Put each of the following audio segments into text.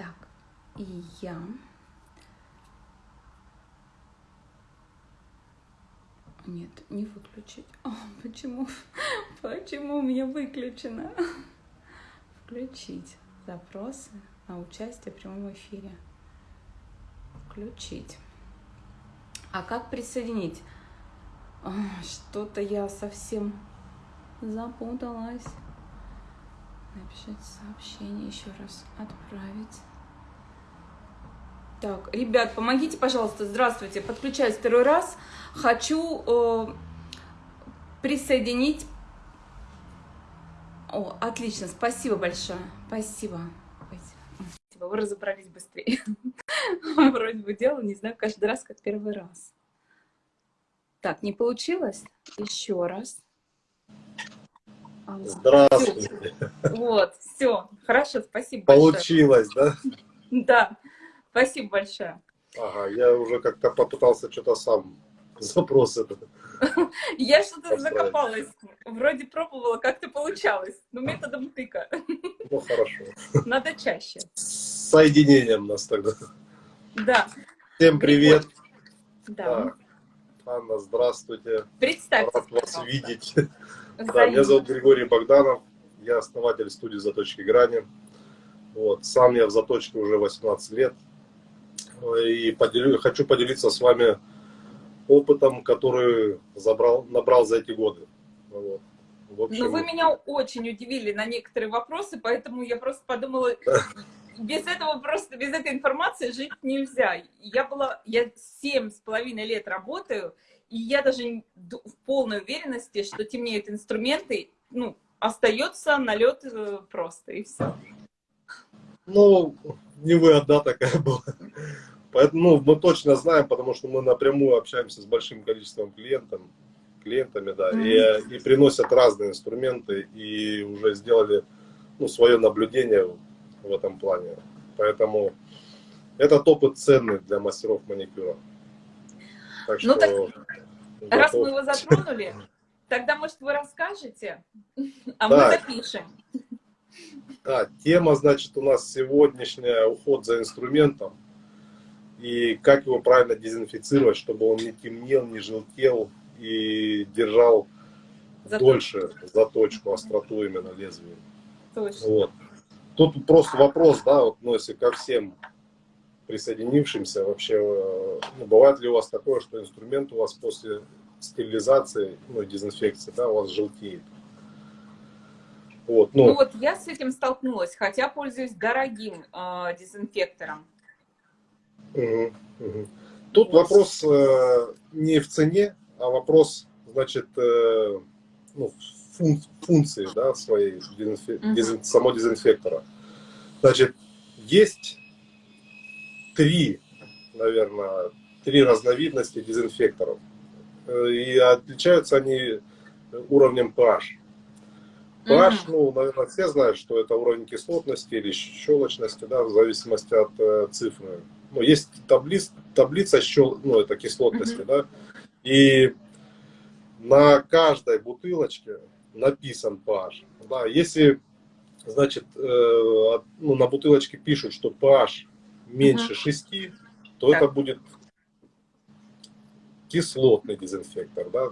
Так, и я. Нет, не выключить. О, почему? Почему у меня выключено? Включить запросы на участие в прямом эфире. Включить. А как присоединить? Что-то я совсем запуталась. Написать сообщение еще раз. Отправить. Так, ребят, помогите, пожалуйста. Здравствуйте. Подключаюсь второй раз. Хочу э, присоединить... О, отлично. Спасибо большое. Спасибо. Спасибо. Вы разобрались быстрее. Вроде бы делала, не знаю, каждый раз, как первый раз. Так, не получилось? Еще раз. Здравствуйте. Вот, все, хорошо, спасибо Получилось, большое. да? Да, спасибо большое. Ага, я уже как-то попытался что-то сам запрос это. Я что-то закопалась. Вроде пробовала, как-то получалось. Но методом тыка. Ну, хорошо. Надо чаще. С соединением нас тогда. Да. Всем привет. Да. Так. Анна, здравствуйте. Представьте. Рад вас видеть. Да, меня зовут Григорий Богданов, я основатель студии «Заточки грани». Вот, сам я в заточке уже 18 лет. И поделю, хочу поделиться с вами опытом, который забрал, набрал за эти годы. Вот. В общем, ну, вы меня очень удивили на некоторые вопросы, поэтому я просто подумала, без этого просто, без этой информации жить нельзя. Я была, я семь с половиной лет работаю, и я даже в полной уверенности, что темнеют инструменты, ну, остается налет э, просто, и все. Ну, не вы одна такая была. Поэтому ну, мы точно знаем, потому что мы напрямую общаемся с большим количеством клиентов, клиентами, да, mm -hmm. и, и приносят разные инструменты, и уже сделали ну, свое наблюдение в этом плане. Поэтому этот опыт ценный для мастеров маникюра. Так ну, что, так, раз мы его затронули, тогда, может, вы расскажете, а да. мы запишем. Да, тема, значит, у нас сегодняшняя уход за инструментом и как его правильно дезинфицировать, чтобы он не темнел, не желтел и держал Заточку. дольше заточку, остроту именно лезвия. Точно. Вот. Тут просто вопрос, да, вот, ну, если ко всем присоединившимся вообще, э, ну, бывает ли у вас такое, что инструмент у вас после стерилизации, ну, дезинфекции, да, у вас желтеет? Вот, ну, ну вот я с этим столкнулась, хотя пользуюсь дорогим э, дезинфектором. Угу, угу. Тут вот. вопрос э, не в цене, а вопрос, значит, э, ну, фун функции да, своей дезинфе угу. дезин самого дезинфектора. Значит, есть три, наверное, три разновидности дезинфекторов. Э, и отличаются они уровнем pH. pH, ну, наверное, все знают, что это уровень кислотности или щелочности, да, в зависимости от э, цифры. Ну, есть таблиц, таблица щел, ну, это кислотности, да, и на каждой бутылочке написан pH. Да, если, значит, э, ну, на бутылочке пишут, что pH меньше 6, то так. это будет кислотный дезинфектор, да?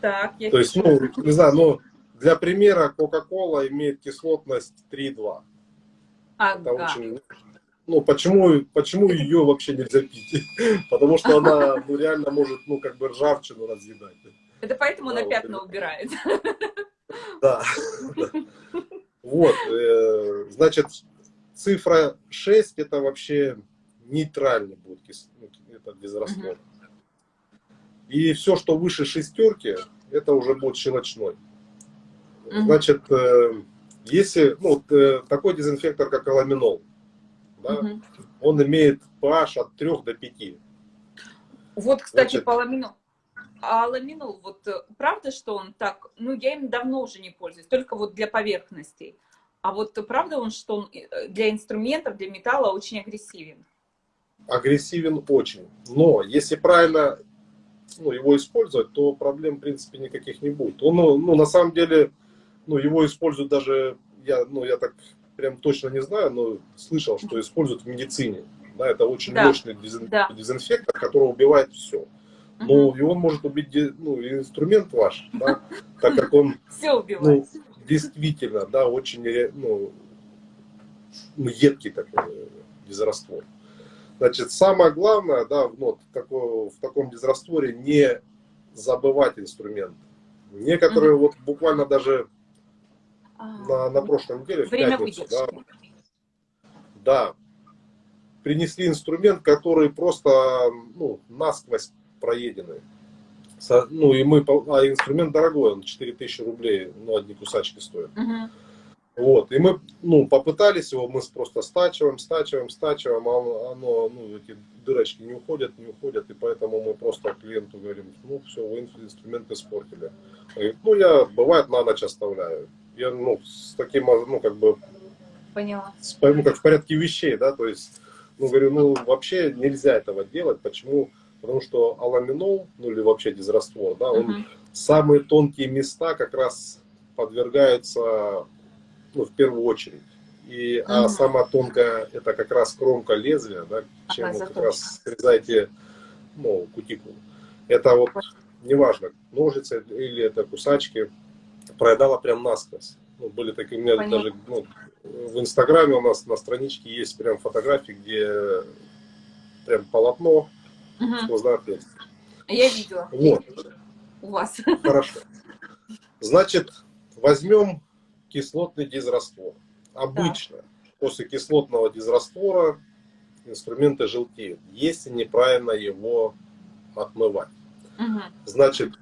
Так, я То есть, ну, не знаю, но для примера, Coca-Cola имеет кислотность 3,2. Ага. Это очень... Ну, почему, почему ее вообще нельзя пить? Потому что она ну, реально может, ну, как бы ржавчину разъедать. Это поэтому да, на пятна вот, убирает. Да. Вот, э, значит, цифра 6 это вообще нейтральный будет ну, это безрасходно. И все, что выше шестерки, это уже будет щелочной. Значит, э, если ну, э, такой дезинфектор, как аламинол, да, он имеет pH от 3 до 5. Вот, кстати, Значит, по аламинолу. А ламинол, вот э, правда, что он так, ну, я им давно уже не пользуюсь, только вот для поверхностей. А вот правда он, что он э, для инструментов, для металла очень агрессивен? Агрессивен очень. Но если правильно ну, его использовать, то проблем, в принципе, никаких не будет. Он, ну на самом деле, ну, его используют даже, я, ну, я так прям точно не знаю, но слышал, что используют в медицине. Да, это очень Да. мощный дезин- Да. дезинфектор, который убивает все. Но Мгм. и он может убить ну, инструмент ваш, да, так как он Все ну, действительно, да, очень ну, ну, едкий такой дезраствор. Значит, самое главное, да, ну, вот такое- в таком дезрастворе не забывать инструмент. Некоторые вот буквально даже А, на, на прошлой неделе, в пятницу, да, да, принесли инструмент, который просто ну, насквозь проеденный. Со- Ну и мы, а инструмент дорогой, он 4000 рублей, ну одни кусачки стоят. Мгм. Вот, и мы, ну, попытались его, мы просто стачиваем, стачиваем, стачиваем, а оно, ну, эти дырочки не уходят, не уходят, и поэтому мы просто клиенту говорим, ну, все, вы ин- инструмент испортили. Он говорит, ну, я, бывает, на ночь оставляю. Я, ну, с таким, ну, как бы, Поняла. с- ну, как в порядке вещей, да, то есть, ну, говорю, ну, вообще нельзя этого делать, почему? Потому что аламинол, ну, или вообще дизраствор, да, он Мгм. самые тонкие места как раз подвергаются, ну, в первую очередь. И, а Мгм. самая тонкая это как раз кромка лезвия, да, чем вы как раз срезаете ну, кутикулу. Это вот, неважно, ножицы или это кусачки, проедала прям насквозь. Ну, были такие, у меня Понятно. даже ну, в Инстаграме у нас на страничке есть прям фотографии, где прям полотно сквозное отверстие. Я видела Вот. у вас. Хорошо. Значит, возьмем кислотный дизраствор. Обычно после кислотного дизраствора инструменты желтеют, если неправильно его отмывать. Мгм. Значит,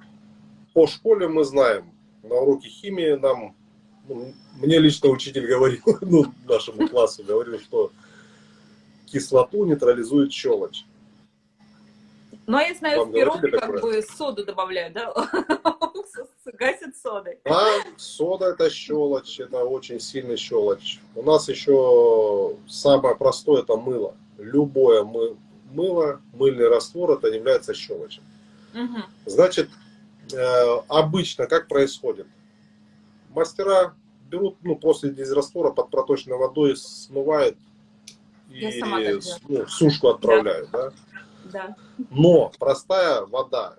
по школе мы знаем, на уроке химии нам, ну, мне лично учитель говорил, ну, нашему классу говорил, что кислоту нейтрализует щелочь. Ну, а я знаю, Вам в пироге как такое? бы соду добавляют, да? Гасят содой. А сода это щелочь, это очень сильный щелочь. У нас еще самое простое это мыло. Любое мы, мыло, мыльный раствор, это является щелочью. Мгм. Значит, обычно как происходит? Мастера берут, ну, после дизраствора под проточной водой смывают и ну, в сушку отправляют, да? Да. Но простая вода,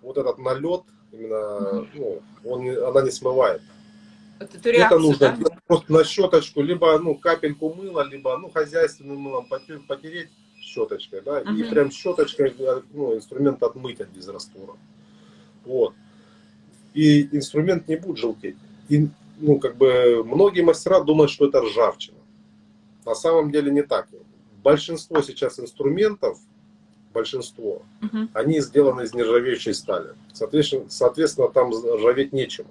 вот этот налет, именно, ну, он, она не смывает. Вот Это реакцию, нужно да? просто на щеточку, либо ну, капельку мыла, либо ну, хозяйственным мылом поте- потереть щеточкой, да, и Мгм. прям щеточкой э, ну, инструмент отмыть от дизраствора. Вот. И инструмент не будет желтеть. И, ну, как бы многие мастера думают, что это ржавчина. На самом деле не так. Большинство сейчас инструментов, большинство, Мгм. они сделаны из нержавеющей стали. Соответственно, соответственно там ржаветь нечему.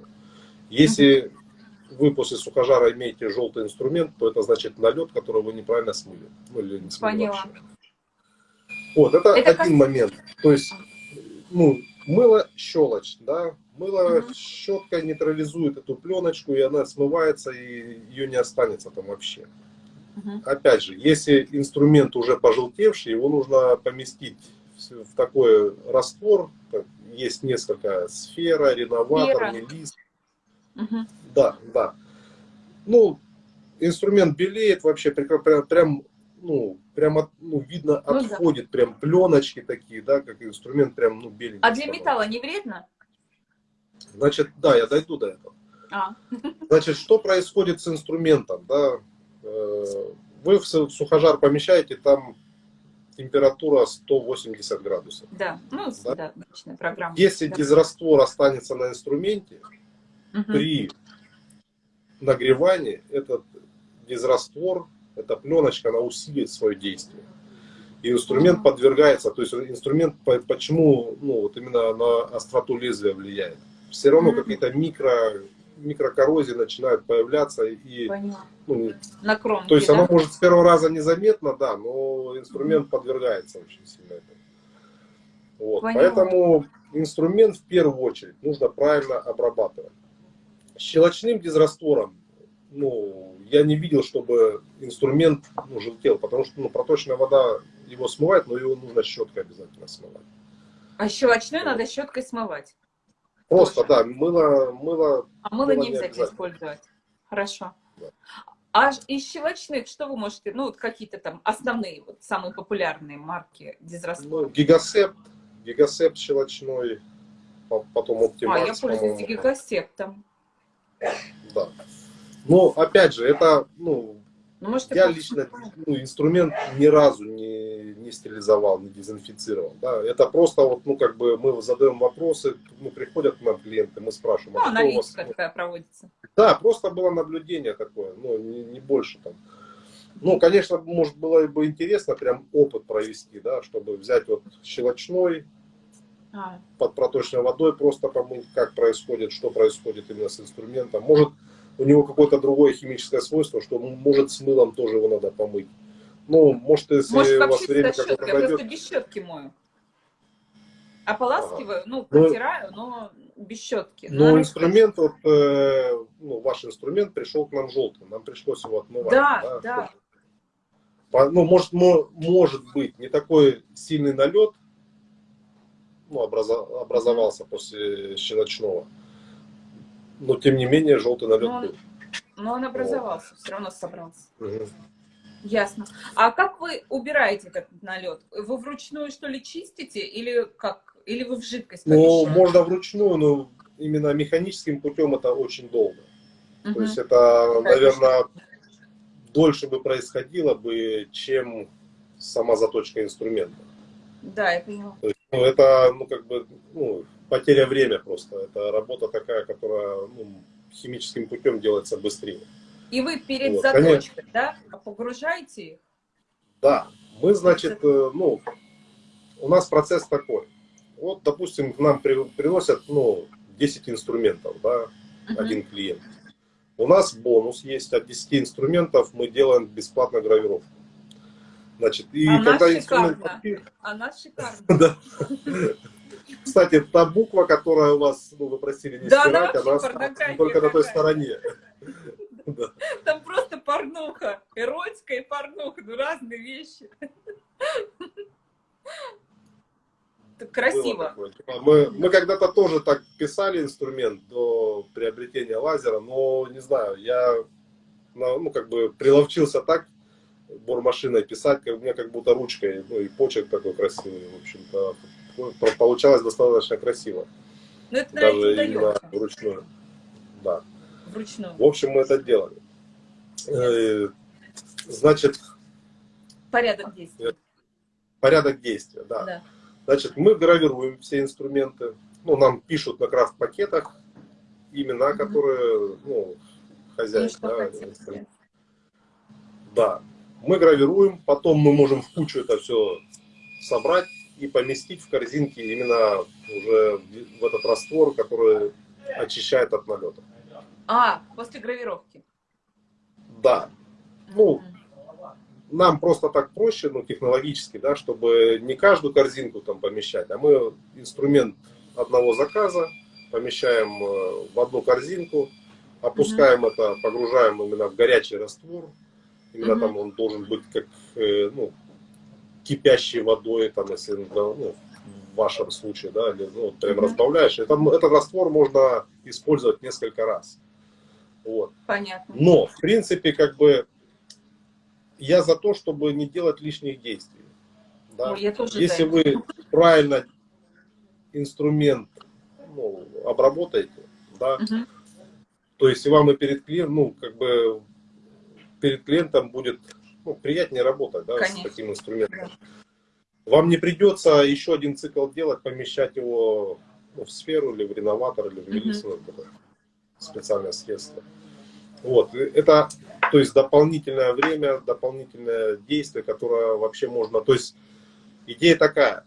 Если вы после сухожара имеете желтый инструмент, то это значит налет, который вы неправильно смыли. Ну, или не смыли Поняла. вообще. Вот, это, Это один как- момент. То есть, ну, мыло щелочь, да, мыло щеткой нейтрализует эту пленочку, и она смывается, и ее не останется там вообще. Опять же, если инструмент уже пожелтевший, его нужно поместить в такой раствор. Есть несколько сфера, реноватор, мелис. Да, да. Ну, инструмент белеет вообще прям, прям, ну, прям от- ну, видно, Ну да. отходит, прям пленочки такие, да, как инструмент прям, ну, беленький. А для металла не вредно? Значит, да, я дойду до этого. А, Значит, что происходит с инструментом? Да? Э, Вы в су- сухожар помещаете, там температура 180 градусов. да. Ну, Да? да, обычная программа. Если Да. дизраствор останется на инструменте, Мгм. при нагревании этот дизраствор, эта пленочка, она усилит свое действие. И инструмент подвергается, то есть инструмент по- почему ну, вот именно на остроту лезвия влияет. Все равно какие-то микро, микрокоррозии начинают появляться и ну, На кромке, То есть да? оно может с первого раза незаметно, да, но инструмент подвергается очень сильно этому. Вот. Поэтому инструмент в первую очередь нужно правильно обрабатывать. Щелочным дизраствором, ну, я не видел, чтобы инструмент ну, желтел, потому что ну, проточная вода его смывает, но его нужно щеткой обязательно смывать. А щелочной надо щеткой смывать. Просто, Тоже. да, мыло, мыло А мыло Мыло не обязательно использовать. Хорошо. Да. А из щелочных что вы можете, ну, вот какие-то там основные, вот самые популярные марки дизрастворов? Ну, гигасепт, гигасепт щелочной, потом оптимакс, А, я пользуюсь гигасептом. Да. Но, опять же, это, ну, ну, может, я лично ну, инструмент ни разу не, не стерилизовал, не дезинфицировал. Да? Это просто вот, ну, как бы мы задаем вопросы, ну, приходят к нам клиенты, мы спрашиваем, ну, а аналитика вас... такая проводится. Да, просто было наблюдение такое, ну, не, не больше там. Ну, конечно, может было бы интересно прям опыт провести, да, чтобы взять вот щелочной, а. под проточной водой просто помыть, как происходит, что происходит именно с инструментом. Может, у него какое-то другое химическое свойство, что может с мылом тоже его надо помыть. Ну, может, если может, у вас время какое-то Я просто без щетки мою. Ополаскиваю, ага. ну, ну, протираю, но без щетки. Но, но инструмент, вот, э, ну, ваш инструмент пришел к нам желтым, нам пришлось его отмывать. Да, да. да. Ну, может, может быть, не такой сильный налет, ну, образовался после щелочного но тем не менее желтый налет но, был. Но он образовался, вот. все равно собрался. Угу. Ясно. А как вы убираете этот налет? Вы вручную что ли чистите или как? Или вы в жидкость Ну, можно вручную, но именно механическим путем это очень долго. Угу. То есть это, наверное, дольше бы происходило бы, чем сама заточка инструмента. Да, я поняла. То есть, ну, это, ну, как бы, ну, потеря время просто. Это работа такая, которая ну, химическим путем делается быстрее. И вы перед вот, заточкой, да, погружаете их? Да. Мы, значит, э, ну, у нас процесс такой. Вот, допустим, к нам при, приносят, ну, 10 инструментов, да, угу. один клиент. У нас бонус есть от 10 инструментов, мы делаем бесплатно гравировку. Значит, и а когда инструмент... Шикарно. Она шикарно. Кстати, та буква, которая у вас, ну, вы просили не да, стирать, она, она только на той стороне. Там просто порнуха, эротика и порнуха, ну разные вещи. Красиво. Типа, мы, мы когда-то тоже так писали инструмент до приобретения лазера, но не знаю, я ну, как бы приловчился так бормашиной писать, как у меня как будто ручкой, ну и почерк такой красивый, в общем-то, получалось достаточно красиво. Но это, Даже именно вручную. Да. Вручную. В общем, мы это делали. Э, значит... Порядок действия. Порядок действия, да. да. Значит, мы гравируем все инструменты. Ну, нам пишут на крафт-пакетах имена, которые, ну, хозяин. Ну, да, да. Мы гравируем, потом мы можем в кучу это все собрать и поместить в корзинки именно уже в этот раствор, который очищает от налета. А, после гравировки? Да. Ну, нам просто так проще, ну, технологически, да, чтобы не каждую корзинку там помещать, а мы инструмент одного заказа помещаем э, в одну корзинку, опускаем угу. это, погружаем именно в горячий раствор. Именно угу. там он должен быть как, э, ну, кипящей водой, там, если ну, в вашем случае, да, или, ну, прям mm-hmm. разбавляешь, это, этот раствор можно использовать несколько раз. Вот. Понятно. Но, в принципе, как бы, я за то, чтобы не делать лишних действий. Да? Ну, я тоже Если вы правильно инструмент ну, обработаете, да, угу. то есть вам и перед клиентом, ну, как бы, перед клиентом будет ну, приятнее работать да, с таким инструментом. Вам не придется еще один цикл делать, помещать его ну, в сферу или в реноватор, или в мелисину, угу. специальное средство. Вот, это, то есть дополнительное время, дополнительное действие, которое вообще можно, то есть идея такая,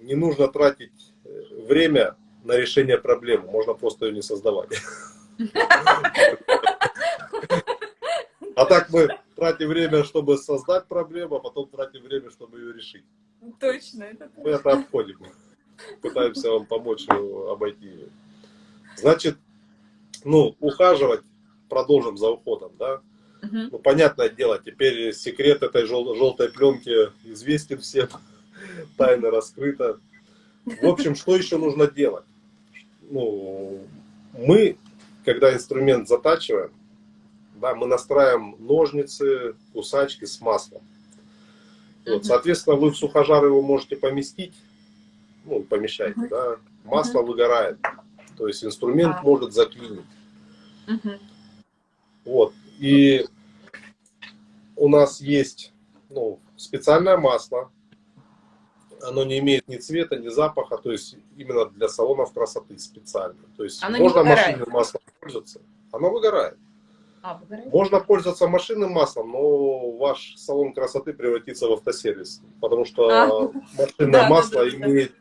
не нужно тратить э, время на решение проблемы, можно просто ее не создавать. А так мы тратим время, чтобы создать проблему, а потом тратим время, чтобы ее решить. Точно. Это мы это обходим. Пытаемся вам помочь обойти ее. Значит, ну, ухаживать продолжим за уходом, да? Угу. Ну, понятное дело, теперь секрет этой жел желтой пленки известен всем, тайна раскрыта. В общем, что еще нужно делать? Ну, мы, когда инструмент затачиваем, да, мы настраиваем ножницы, кусачки с маслом. Вот, соответственно, вы в сухожар его можете поместить, ну, помещайте, uh -huh. да, масло uh -huh. выгорает, то есть инструмент uh -huh. может заклинить. Uh -huh. Вот, и у нас есть ну, специальное масло, оно не имеет ни цвета, ни запаха, то есть именно для салонов красоты специально. То есть оно можно машинным маслом пользоваться, оно выгорает. Можно пользоваться машинным маслом, но ваш салон красоты превратится в автосервис, потому что а, машинное да, масло да, да, имеет,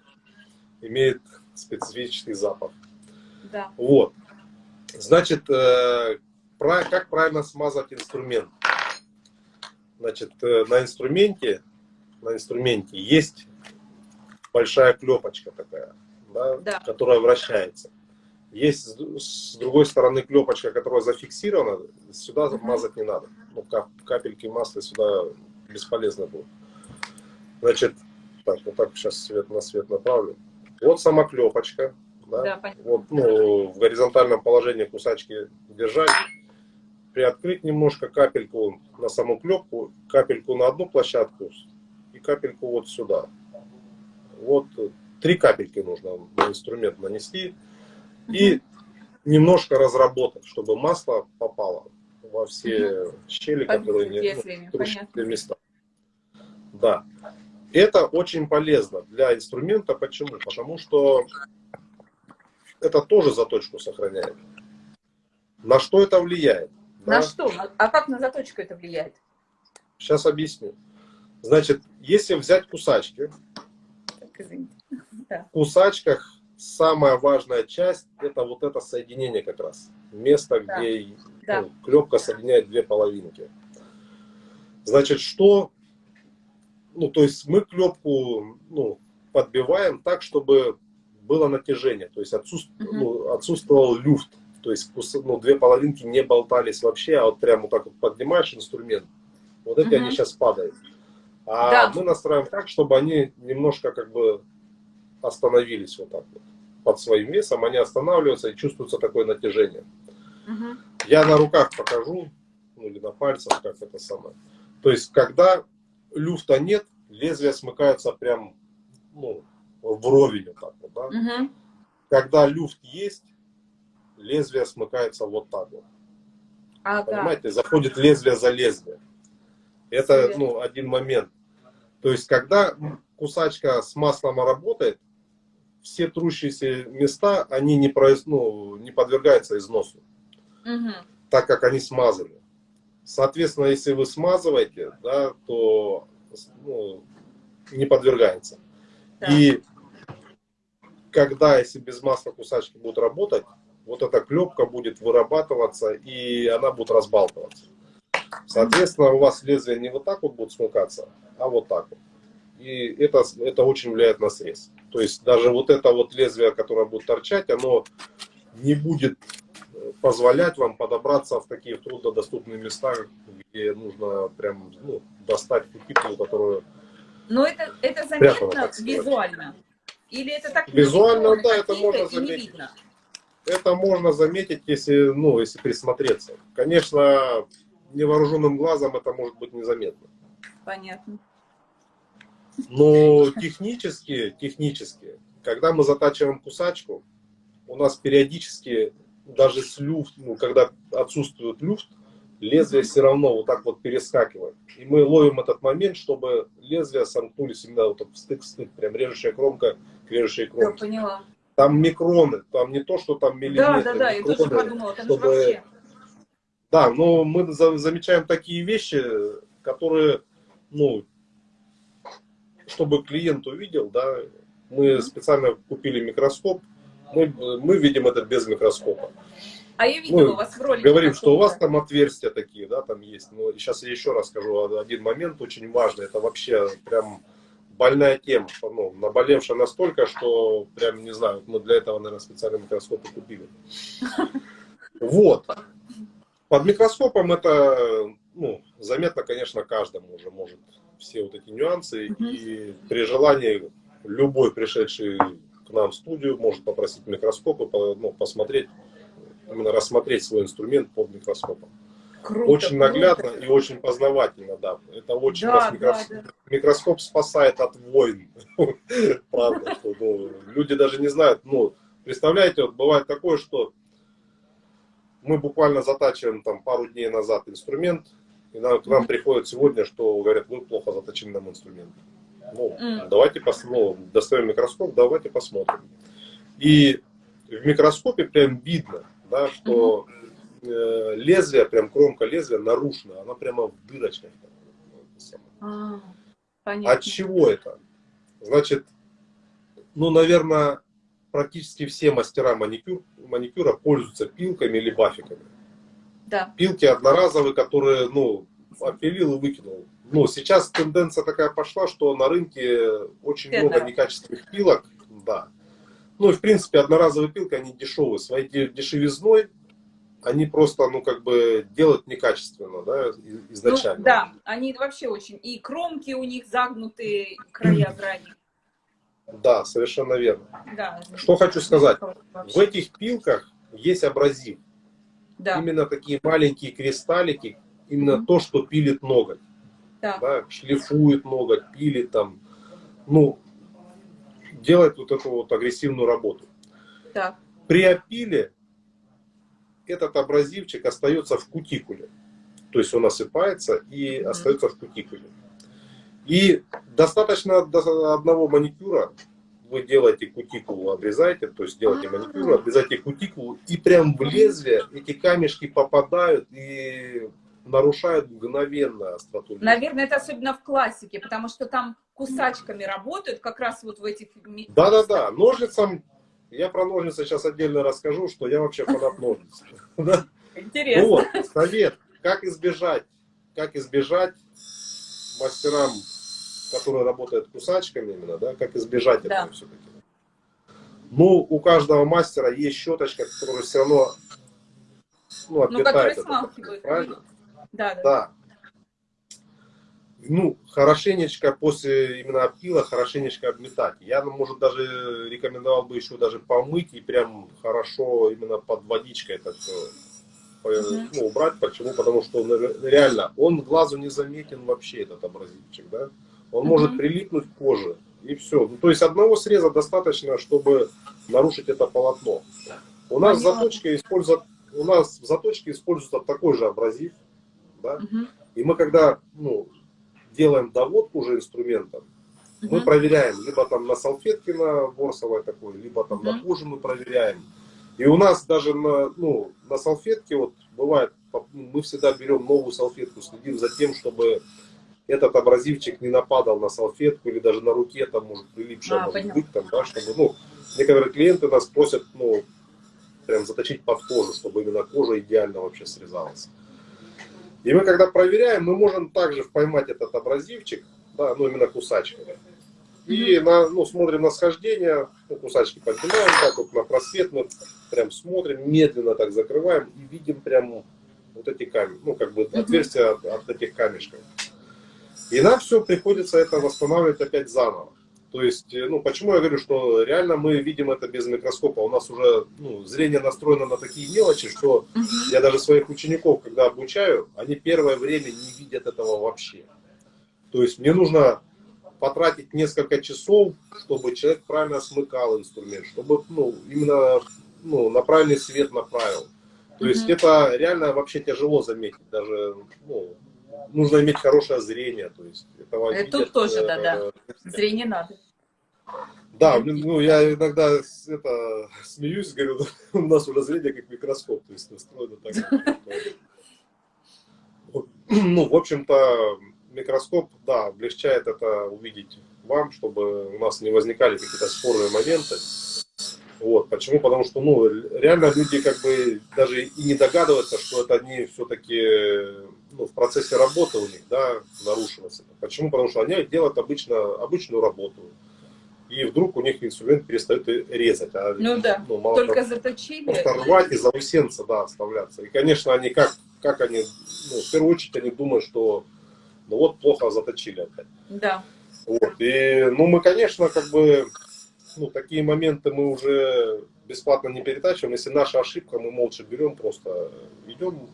да. имеет специфический запах. Да. Вот. Значит, э, как правильно смазать инструмент? Значит, э, на инструменте, на инструменте есть большая клепочка такая, да, да. которая вращается. Есть с другой стороны клепочка, которая зафиксирована, сюда мазать не надо. Ну, капельки масла сюда бесполезно будут. Значит, так, вот так сейчас свет на свет направлю. Вот сама клепочка. Да? Да, вот, ну, в горизонтальном положении кусачки держать. Приоткрыть немножко капельку на саму клепку, капельку на одну площадку и капельку вот сюда. Вот три капельки нужно на инструмент нанести и немножко разработать, чтобы масло попало во все щели, которые не ну, места. Да. Это очень полезно для инструмента. Почему? Потому что это тоже заточку сохраняет. На что это влияет? На да? что? А как на заточку это влияет? Сейчас объясню. Значит, если взять кусачки, так, в кусачках самая важная часть это вот это соединение как раз. Место, да. где да. Ну, клепка соединяет две половинки. Значит, что? Ну, то есть мы клепку ну, подбиваем так, чтобы было натяжение, то есть отсутствовал, угу. ну, отсутствовал люфт. То есть ну, две половинки не болтались вообще, а вот прямо вот так вот поднимаешь инструмент, вот эти угу. они сейчас падают. А да. мы настраиваем так, чтобы они немножко как бы остановились вот так вот под своим весом, они останавливаются и чувствуется такое натяжение. Угу. Я на руках покажу, ну или на пальцах, как это самое. То есть, когда люфта нет, лезвие смыкается прям ну, вровень вот так вот, да? угу. Когда люфт есть, лезвие смыкается вот так вот. А, Понимаете, заходит лезвие за лезвие. Это ну, один момент. То есть, когда кусачка с маслом работает, все трущиеся места, они не, произ, ну, не подвергаются износу, угу. так как они смазаны. Соответственно, если вы смазываете, да, то ну, не подвергается. Да. И когда, если без масла кусачки будут работать, вот эта клепка будет вырабатываться, и она будет разбалтываться. Соответственно, у вас лезвие не вот так вот будет смыкаться, а вот так вот и это, это очень влияет на срез. То есть даже вот это вот лезвие, которое будет торчать, оно не будет э, позволять вам подобраться в такие труднодоступные места, где нужно прям ну, достать кутикулу, которую... Но это, это заметно визуально? Или это так Визуально, да, это можно заметить. Это можно заметить, если, ну, если присмотреться. Конечно, невооруженным глазом это может быть незаметно. Понятно. Но технически, технически, когда мы затачиваем кусачку, у нас периодически даже с люфт, ну, когда отсутствует люфт, лезвие все равно вот так вот перескакивает. И мы ловим этот момент, чтобы лезвия сомкнулись именно вот в стык-стык, прям режущая кромка к режущей кромке. Я поняла. Там микроны, там не то, что там миллиметры. Да, да, да, микроны, я тоже подумала, там чтобы... вообще. Да, но мы замечаем такие вещи, которые, ну, чтобы клиент увидел, да, мы специально купили микроскоп, мы, мы видим это без микроскопа. А я видела мы у вас в ролике. Говорим, что у вас там отверстия такие, да, там есть. Но сейчас я еще раз скажу один момент очень важный. Это вообще прям больная тема. Ну, наболевшая настолько, что прям, не знаю, мы для этого, наверное, специальный микроскоп и купили. Вот. Под микроскопом это, ну, заметно, конечно, каждому уже может все вот эти нюансы. Угу. И при желании любой пришедший к нам в студию может попросить микроскоп и ну, посмотреть, именно рассмотреть свой инструмент под микроскопом. Круто, очень наглядно круто. и очень познавательно, да. Это очень Да, нас микрос- да, да. микроскоп спасает от войн. Правда, что ну, люди даже не знают. Ну, представляете, вот бывает такое, что мы буквально затачиваем там пару дней назад инструмент, и нам, к нам Мгм. приходит сегодня, что говорят, вы плохо заточили нам инструмент. Ну, М. давайте посмотрим, достаем микроскоп, давайте посмотрим. И в микроскопе прям видно, да, что э, лезвие, прям кромка лезвия нарушена, она прямо в дырочках. А, понятно. От чего это? Значит, ну, наверное, практически все мастера маникюр, маникюра пользуются пилками или бафиками. Да. Пилки одноразовые, которые, ну, опилил и выкинул. Ну, сейчас тенденция такая пошла, что на рынке очень много некачественных пилок, да. Ну и в принципе одноразовые пилки, они дешевые. Своей де- дешевизной они просто, ну, как бы делают некачественно, да, и- Ну, изначально. да, они вообще очень. И кромки у них загнутые, края грани. Да, совершенно верно. Да. Что хочу сказать. Вообще. В этих пилках есть абразив. Да, Именно такие маленькие кристаллики, именно Мгм. то, что пилит ноготь. да. Да, шлифует ноготь, пилит там. Ну, делает вот эту вот агрессивную работу. Так. При опиле этот абразивчик остается в кутикуле. То есть он осыпается и Мгм. остается в кутикуле. И достаточно до одного маникюра вы делаете кутикулу, обрезаете, то есть делаете маникюр, обрезаете кутикулу, и прям в лезвие эти камешки попадают и нарушают мгновенно остроту. Наверное, это особенно в классике, потому что там кусачками работают, как раз вот в этих... Да-да-да, ножницам, я про ножницы сейчас отдельно расскажу, что я вообще фанат ножниц. Интересно. Вот, совет, как избежать, как избежать мастерам, которые работают кусачками именно, да, как избежать Да. этого все-таки. Ну, у каждого мастера есть щеточка, которая все равно ну, Ну, отпитает которые это, смалкивают. правильно? Да, да. Да. Ну, хорошенечко после именно опила, хорошенечко обметать. Я, ну, может, даже рекомендовал бы еще даже помыть и прям хорошо именно под водичкой это все Мгм. ну, убрать. Почему? Потому что ну, реально он глазу не заметен вообще, этот абразивчик, да? Он может прилипнуть к коже и все. Ну, то есть одного среза достаточно, чтобы нарушить это полотно. У нас в Понятно. заточке используют, у нас в заточке используется такой же абразив, да? Мгм. И мы когда ну, делаем доводку уже инструментом, мы Мгм. проверяем либо там на салфетке на ворсовой такой, либо там на Мгм. коже мы проверяем. И у нас даже на, ну, на салфетке вот бывает, мы всегда берем новую салфетку, следим за тем, чтобы этот абразивчик не нападал на салфетку или даже на руке, там может прилипшая А, может быть, там, да, чтобы, ну, некоторые клиенты нас просят, ну, прям заточить под кожу, чтобы именно кожа идеально вообще срезалась. И мы когда проверяем, мы можем также поймать этот абразивчик, да, ну именно кусачками. И на, ну, смотрим на схождение, ну, кусачки поднимаем так вот на просвет, мы прям смотрим, медленно так закрываем и видим прям вот эти камни, ну как бы отверстия от, от этих камешков. И нам все приходится это восстанавливать опять заново. То есть, э, ну, почему я говорю, что реально мы видим это без микроскопа. У нас уже ну, зрение настроено на такие мелочи, что Мгм. я даже своих учеников, когда обучаю, они первое время не видят этого вообще. То есть мне нужно потратить несколько часов, чтобы человек правильно смыкал инструмент, чтобы ну, именно ну, на правильный свет направил. То есть Мгм. это реально вообще тяжело заметить. Даже ну, нужно иметь хорошее зрение. То есть этого Э, тут видят, тоже, э, да-да. Зрение надо. да, ну я иногда это, смеюсь, говорю, у нас уже зрение как микроскоп, то есть настроено так. Ну, в общем-то, микроскоп, да, облегчает это увидеть вам, чтобы у нас не возникали какие-то спорные моменты. Вот. Почему? Потому что, ну, реально люди как бы даже и не догадываются, что это они все-таки ну, в процессе работы у них, да, нарушилось это. Почему? Потому что они делают обычно, обычную работу. И вдруг у них инструмент перестает резать. А, Ну да. ну, мало Только того, заточили. просто рвать и заусенца, да, оставляться. И, конечно, они как, как они, ну, в первую очередь они думают, что ну вот плохо заточили опять. Да. Вот. И, ну, мы, конечно, как бы, ну, такие моменты мы уже бесплатно не перетачиваем. Если наша ошибка, мы молча берем, просто идем,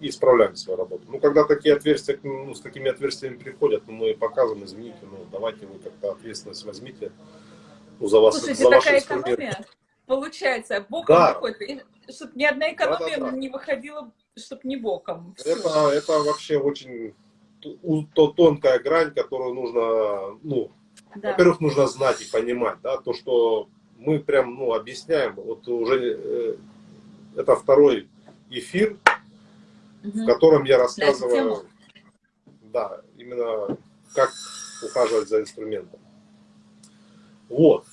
и исправляем свою работу. Ну, когда такие отверстия, ну, с такими отверстиями приходят, ну, мы показываем, извините, ну, давайте вы как-то ответственность возьмите ну, за вас, Слушайте, за такая экономия получается боком да. выходит, чтобы ни одна экономия да, да, да. не выходила, чтобы не боком. Это, это вообще очень то тонкая грань, которую нужно, ну, да. во-первых, нужно знать и понимать, да, то, что мы прям, ну, объясняем, вот уже э, это второй эфир, угу. в котором я рассказываю, да, именно как ухаживать за инструментом. Вот.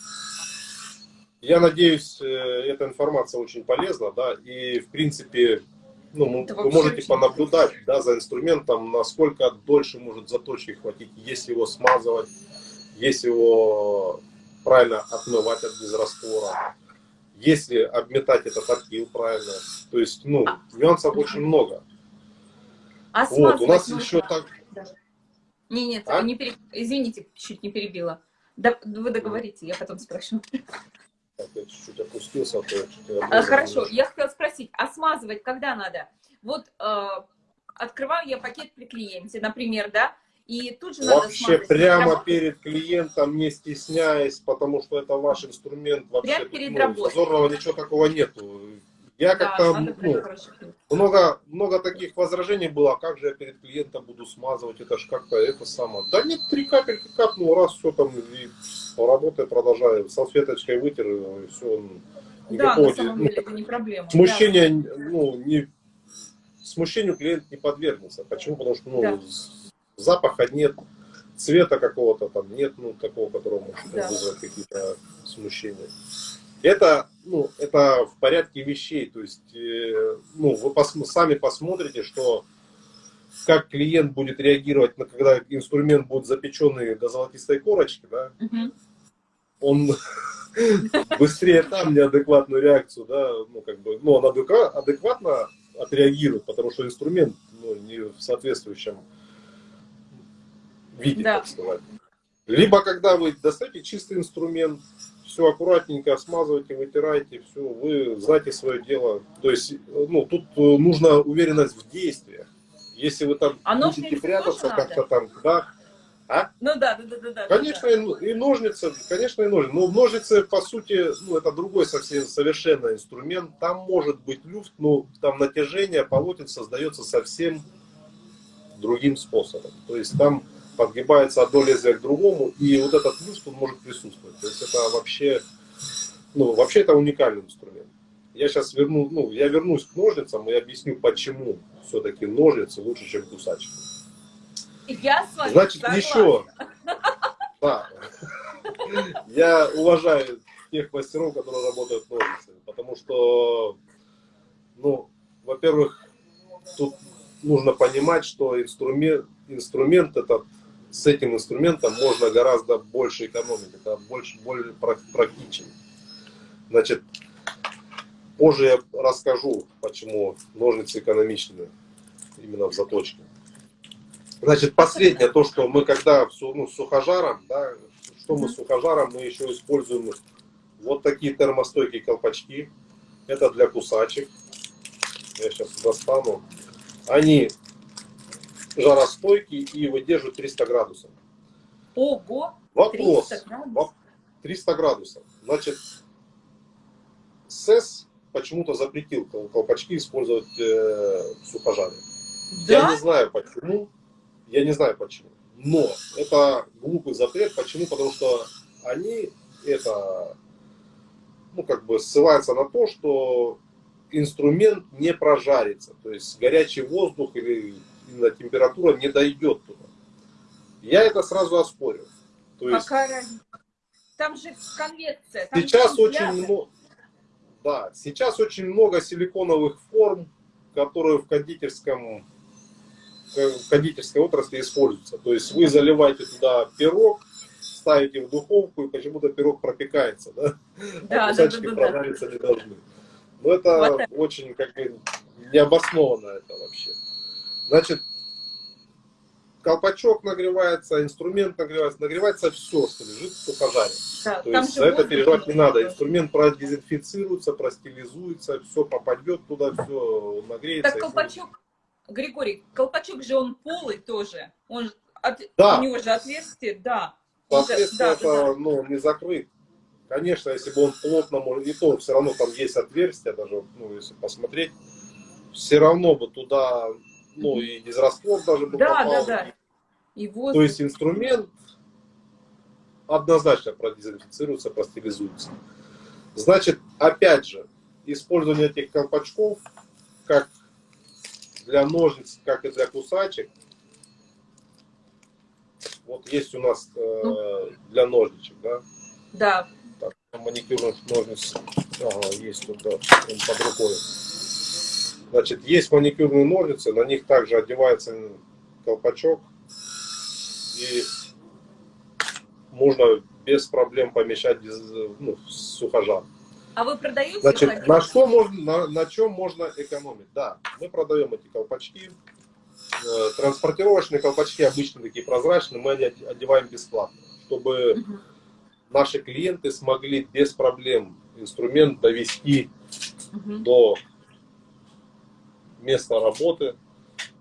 Я надеюсь, э, эта информация очень полезна, да, и в принципе, ну, вы можете понаблюдать, да, за инструментом, насколько дольше может заточки хватить, если его смазывать, если его правильно отмывать от безраствора, если обметать этот отпил правильно. То есть, ну, нюансов очень много. А вот, у нас еще так... Не, нет, а? не переб... извините, чуть не перебила. Да, вы договорите, я потом спрошу. Я чуть-чуть опустился. А а, хорошо, я хотела спросить, а смазывать когда надо? Вот э, открываю я пакет при клиенте, например, да, и тут же Вообще надо прямо прямо перед клиентом, не стесняясь, потому что это ваш инструмент. Вообще, прямо перед ну, работой. Зазорного ничего такого нету. Я как-то, ну, много, много таких возражений было, а как же я перед клиентом буду смазывать, это ж как-то это самое. Да нет, три капельки капнул, раз, все там, и работает, продолжаю, салфеточкой вытер, и все. Никакого, да, на самом деле, ну, это не проблема. Смущения, да. ну, не, смущению клиент не подвергнется. Почему? Потому что, ну, да запаха нет, цвета какого-то там нет, ну, такого, которого может да. вызвать какие-то смущения. Это, ну, это в порядке вещей, то есть, э, ну, вы пос сами посмотрите, что как клиент будет реагировать, на, когда инструмент будет запеченный до золотистой корочки, да, угу. он быстрее там неадекватную реакцию, да, ну, как бы, ну, он адекватно отреагирует, потому что инструмент ну, не в соответствующем виде, да. так сказать. Либо когда вы достаете чистый инструмент, все аккуратненько смазываете, вытираете, все, вы знаете свое дело. То есть, ну, тут э, нужна уверенность в действиях. Если вы там а будете прятаться как-то там, да, а? Ну да, да, да, да. Конечно, да. И, и ножницы, конечно, и ножницы. Но ножницы, по сути, ну, это другой совсем совершенно инструмент. Там может быть люфт, но там натяжение полотен создается совсем другим способом. То есть там подгибается одно лезвие к другому, и вот этот люфт, он может присутствовать. То есть это вообще, ну, вообще это уникальный инструмент. Я сейчас верну, ну, я вернусь к ножницам и объясню, почему все-таки ножницы лучше, чем кусачки. Я с вами Значит, согласна. еще, да, я уважаю тех мастеров, которые работают ножницами, потому что, ну, во-первых, тут нужно понимать, что инструмент, инструмент этот с этим инструментом можно гораздо больше экономить, это больше, более практично. Значит, позже я расскажу, почему ножницы экономичны именно в заточке. Значит, последнее, то, что мы когда ну, сухожаром, да, что мы с сухожаром, мы еще используем вот такие термостойкие колпачки. Это для кусачек. Я сейчас достану. Они жаростойкий и выдерживает 300 градусов. Ого! Вопрос. 300 градусов? 300 градусов. Значит, СЭС почему-то запретил колпачки использовать э, в сухожаре. Да? Я не знаю почему. Я не знаю почему. Но это глупый запрет. Почему? Потому что они это, ну, как бы ссылаются на то, что инструмент не прожарится. То есть горячий воздух или температура не дойдет туда. Я это сразу оспорю. То есть, Какая Там же конвекция. Там сейчас очень много, да, сейчас очень много силиконовых форм, которые в кондитерском в кондитерской отрасли используются. То есть вы заливаете туда пирог, ставите в духовку, и почему-то пирог пропекается, да? Да, а кусачки да, да, да, прожариться не должны. Но это вот очень как бы необоснованно это вообще. Значит, колпачок нагревается, инструмент нагревается, нагревается все, что лежит в сухожаре. Да, То есть за это переживать не надо. Инструмент продезинфицируется, простилизуется, все попадет туда, все нагреется. Так колпачок, Григорий, колпачок же он полый тоже. Он от, да. У него же отверстие, да. Соответственно, да, это да. Ну, не закрыт. Конечно, если бы он плотно, и то все равно там есть отверстие, даже, ну, если посмотреть, все равно бы туда, ну, и дизраствор даже бы да, попал. Да, да, да. И воздух. То есть инструмент однозначно продезинфицируется, простерилизуется. Значит, опять же, использование этих колпачков, как для ножниц, как и для кусачек, вот есть у нас э, для ножничек, да? Да. Так, маникюрных ножниц ага, есть тут, да, под рукой. Значит, есть маникюрные ножницы, на них также одевается колпачок. И можно без проблем помещать ну, сухожар. А вы продаете? Значит, на что можно, на, на чем можно экономить? Да, мы продаем эти колпачки. Э, транспортировочные колпачки обычно такие прозрачные, мы одеваем бесплатно, чтобы угу. наши клиенты смогли без проблем инструмент довести угу. до места работы,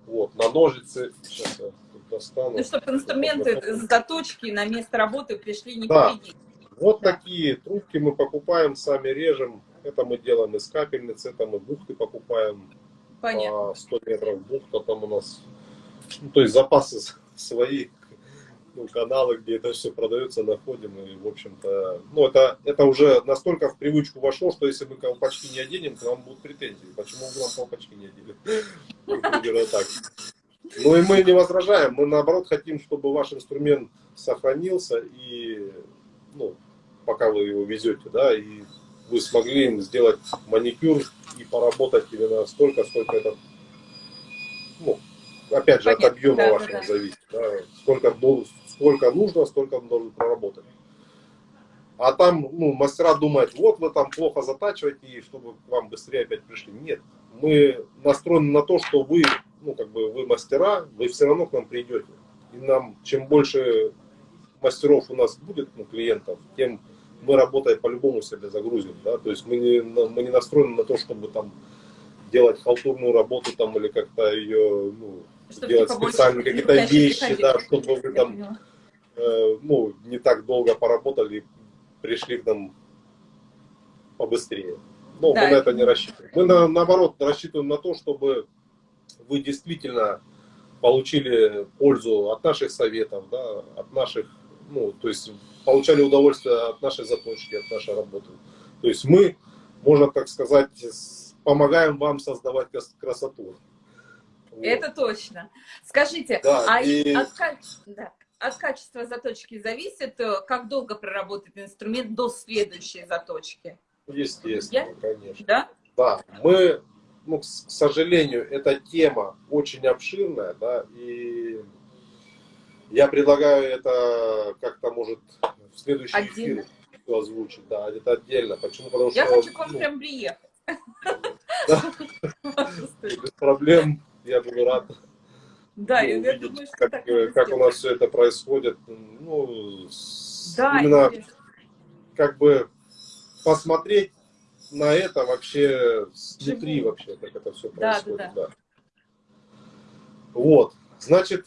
вот, на ножицы. Сейчас я достану. Ну, чтобы инструменты заточки на место работы пришли не да. Вот да. такие трубки мы покупаем, сами режем. Это мы делаем из капельниц, это мы бухты покупаем. Понятно. По 100 метров бухта там у нас. Ну, то есть запасы свои, ну, каналы, где это все продается, находим. И, в общем-то, ну, это, это уже настолько в привычку вошло, что если мы колпачки не оденем, то нам будут претензии. Почему вы нам колпачки не одели? Примерно так. Ну и мы не возражаем, мы наоборот хотим, чтобы ваш инструмент сохранился и, ну, пока вы его везете, да, и вы смогли им сделать маникюр и поработать именно столько, сколько это, ну, опять же, Понятно, от объема да, вашего да. зависит, да, сколько, сколько нужно, столько он должен проработать. А там, ну, мастера думают, вот вы там плохо затачиваете, и чтобы к вам быстрее опять пришли. Нет, мы настроены на то, что вы, ну, как бы, вы мастера, вы все равно к нам придете. И нам, чем больше мастеров у нас будет, ну, клиентов, тем мы работаем по-любому себе загрузим, да, то есть мы не, мы не настроены на то, чтобы там делать халтурную работу там или как-то ее, ну, чтобы делать специальные какие-то вещи, да, чтобы вы там, ну, не так долго поработали, пришли к нам побыстрее. Но да. мы на это не рассчитываем. Мы, на, наоборот, рассчитываем на то, чтобы вы действительно получили пользу от наших советов, да, от наших, ну, то есть получали удовольствие от нашей заточки, от нашей работы. То есть мы, можно так сказать, помогаем вам создавать красоту. Это точно. Скажите, да, а и... от, да, от качества заточки зависит, э, как долго проработает инструмент до следующей заточки? Естественно, Я? конечно. Да? Да, мы, ну, к сожалению, эта тема очень обширная, да, и я предлагаю это как-то, может, в следующий отдельно. эфир озвучить, да, это отдельно. Почему? Потому я что... Я хочу к вам ну, прям приехать. Без проблем, я буду рад. Да, ну, я думаю, что как, как у нас все это происходит. Ну, да, именно интересно. как бы посмотреть на это вообще снутри Живу. вообще, как это все происходит. Да, да, да. Вот, значит,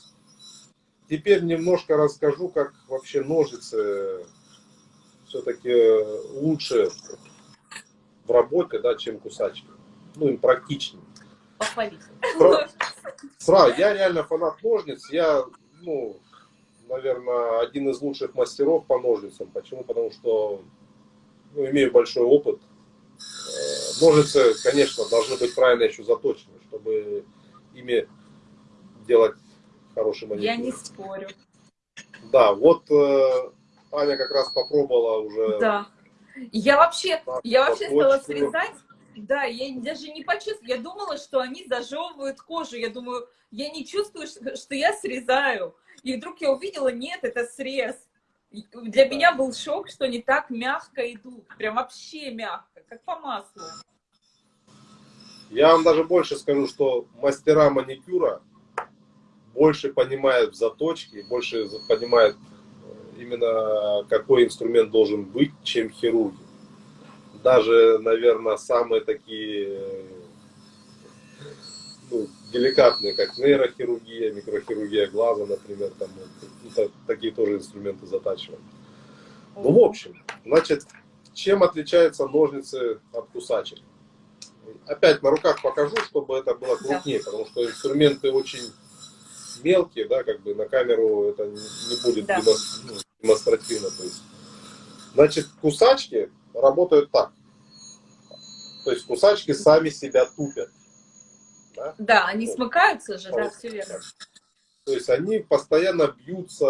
теперь немножко расскажу, как вообще ножицы все-таки лучше в работе, да, чем кусачки. Ну, им практичнее. Похвалить. Сразу, я реально фанат ножниц. Я, ну, наверное, один из лучших мастеров по ножницам. Почему? Потому что ну, имею большой опыт. Э, ножницы, конечно, должны быть правильно еще заточены, чтобы ими делать хороший маникюр. Я не спорю. Да, вот э, Аня как раз попробовала уже. Да. Я вообще, я вообще стала срезать да, я даже не почувствовала. Я думала, что они зажевывают кожу. Я думаю, я не чувствую, что я срезаю. И вдруг я увидела, нет, это срез. Для меня был шок, что они так мягко идут. Прям вообще мягко, как по маслу. Я вам даже больше скажу, что мастера маникюра больше понимают в заточке, больше понимают э, именно какой инструмент должен быть, чем хирурги даже, наверное, самые такие ну, деликатные, как нейрохирургия, микрохирургия глаза, например, там, это, такие тоже инструменты затачивания. Ну, в общем, значит, чем отличаются ножницы от кусачек? Опять на руках покажу, чтобы это было крупнее, потому что инструменты очень мелкие, да, как бы на камеру это не будет да. Ну, демонстративно. То есть. Значит, кусачки работают так. То есть кусачки сами себя тупят. Да, да они вот. смыкаются же, да, все верно. То есть они постоянно бьются,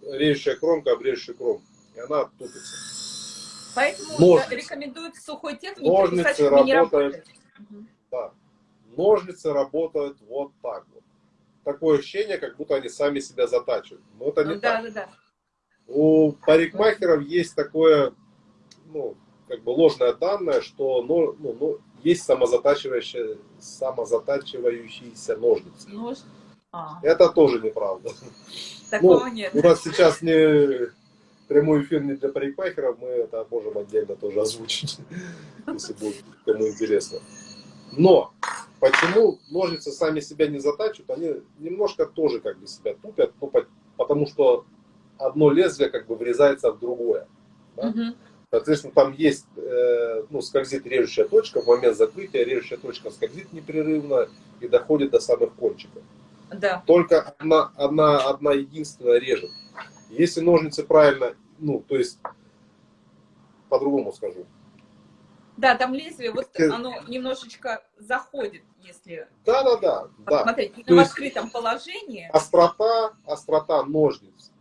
режущая кромка об режущую кромку, и она тупится. Поэтому Ножницы. рекомендуют сухой технике Ножницы работают, да, ножницы работают вот так вот. Такое ощущение, как будто они сами себя затачивают. Но это не да, так. Да, да. У парикмахеров есть такое, ну, как бы ложное данное, что ну, ну, ну, есть самозатачивающие, самозатачивающиеся ножницы. Нож... А. Это тоже неправда. Такого ну, нет. У нас сейчас не прямой эфир не для парикмахеров, мы это можем отдельно тоже озвучить, если будет кому интересно. Но почему ножницы сами себя не затачивают, они немножко тоже как бы себя тупят, ну, потому что одно лезвие как бы врезается в другое. Да? Угу. Соответственно, там есть, э, ну, скользит режущая точка, в момент закрытия режущая точка скользит непрерывно и доходит до самых кончиков. Да. Только одна, одна, одна единственная режет. Если ножницы правильно, ну, то есть, по-другому скажу. Да, там лезвие, вот оно немножечко заходит, если да, да, да, посмотреть. Да. в открытом положении. Острота, острота ножниц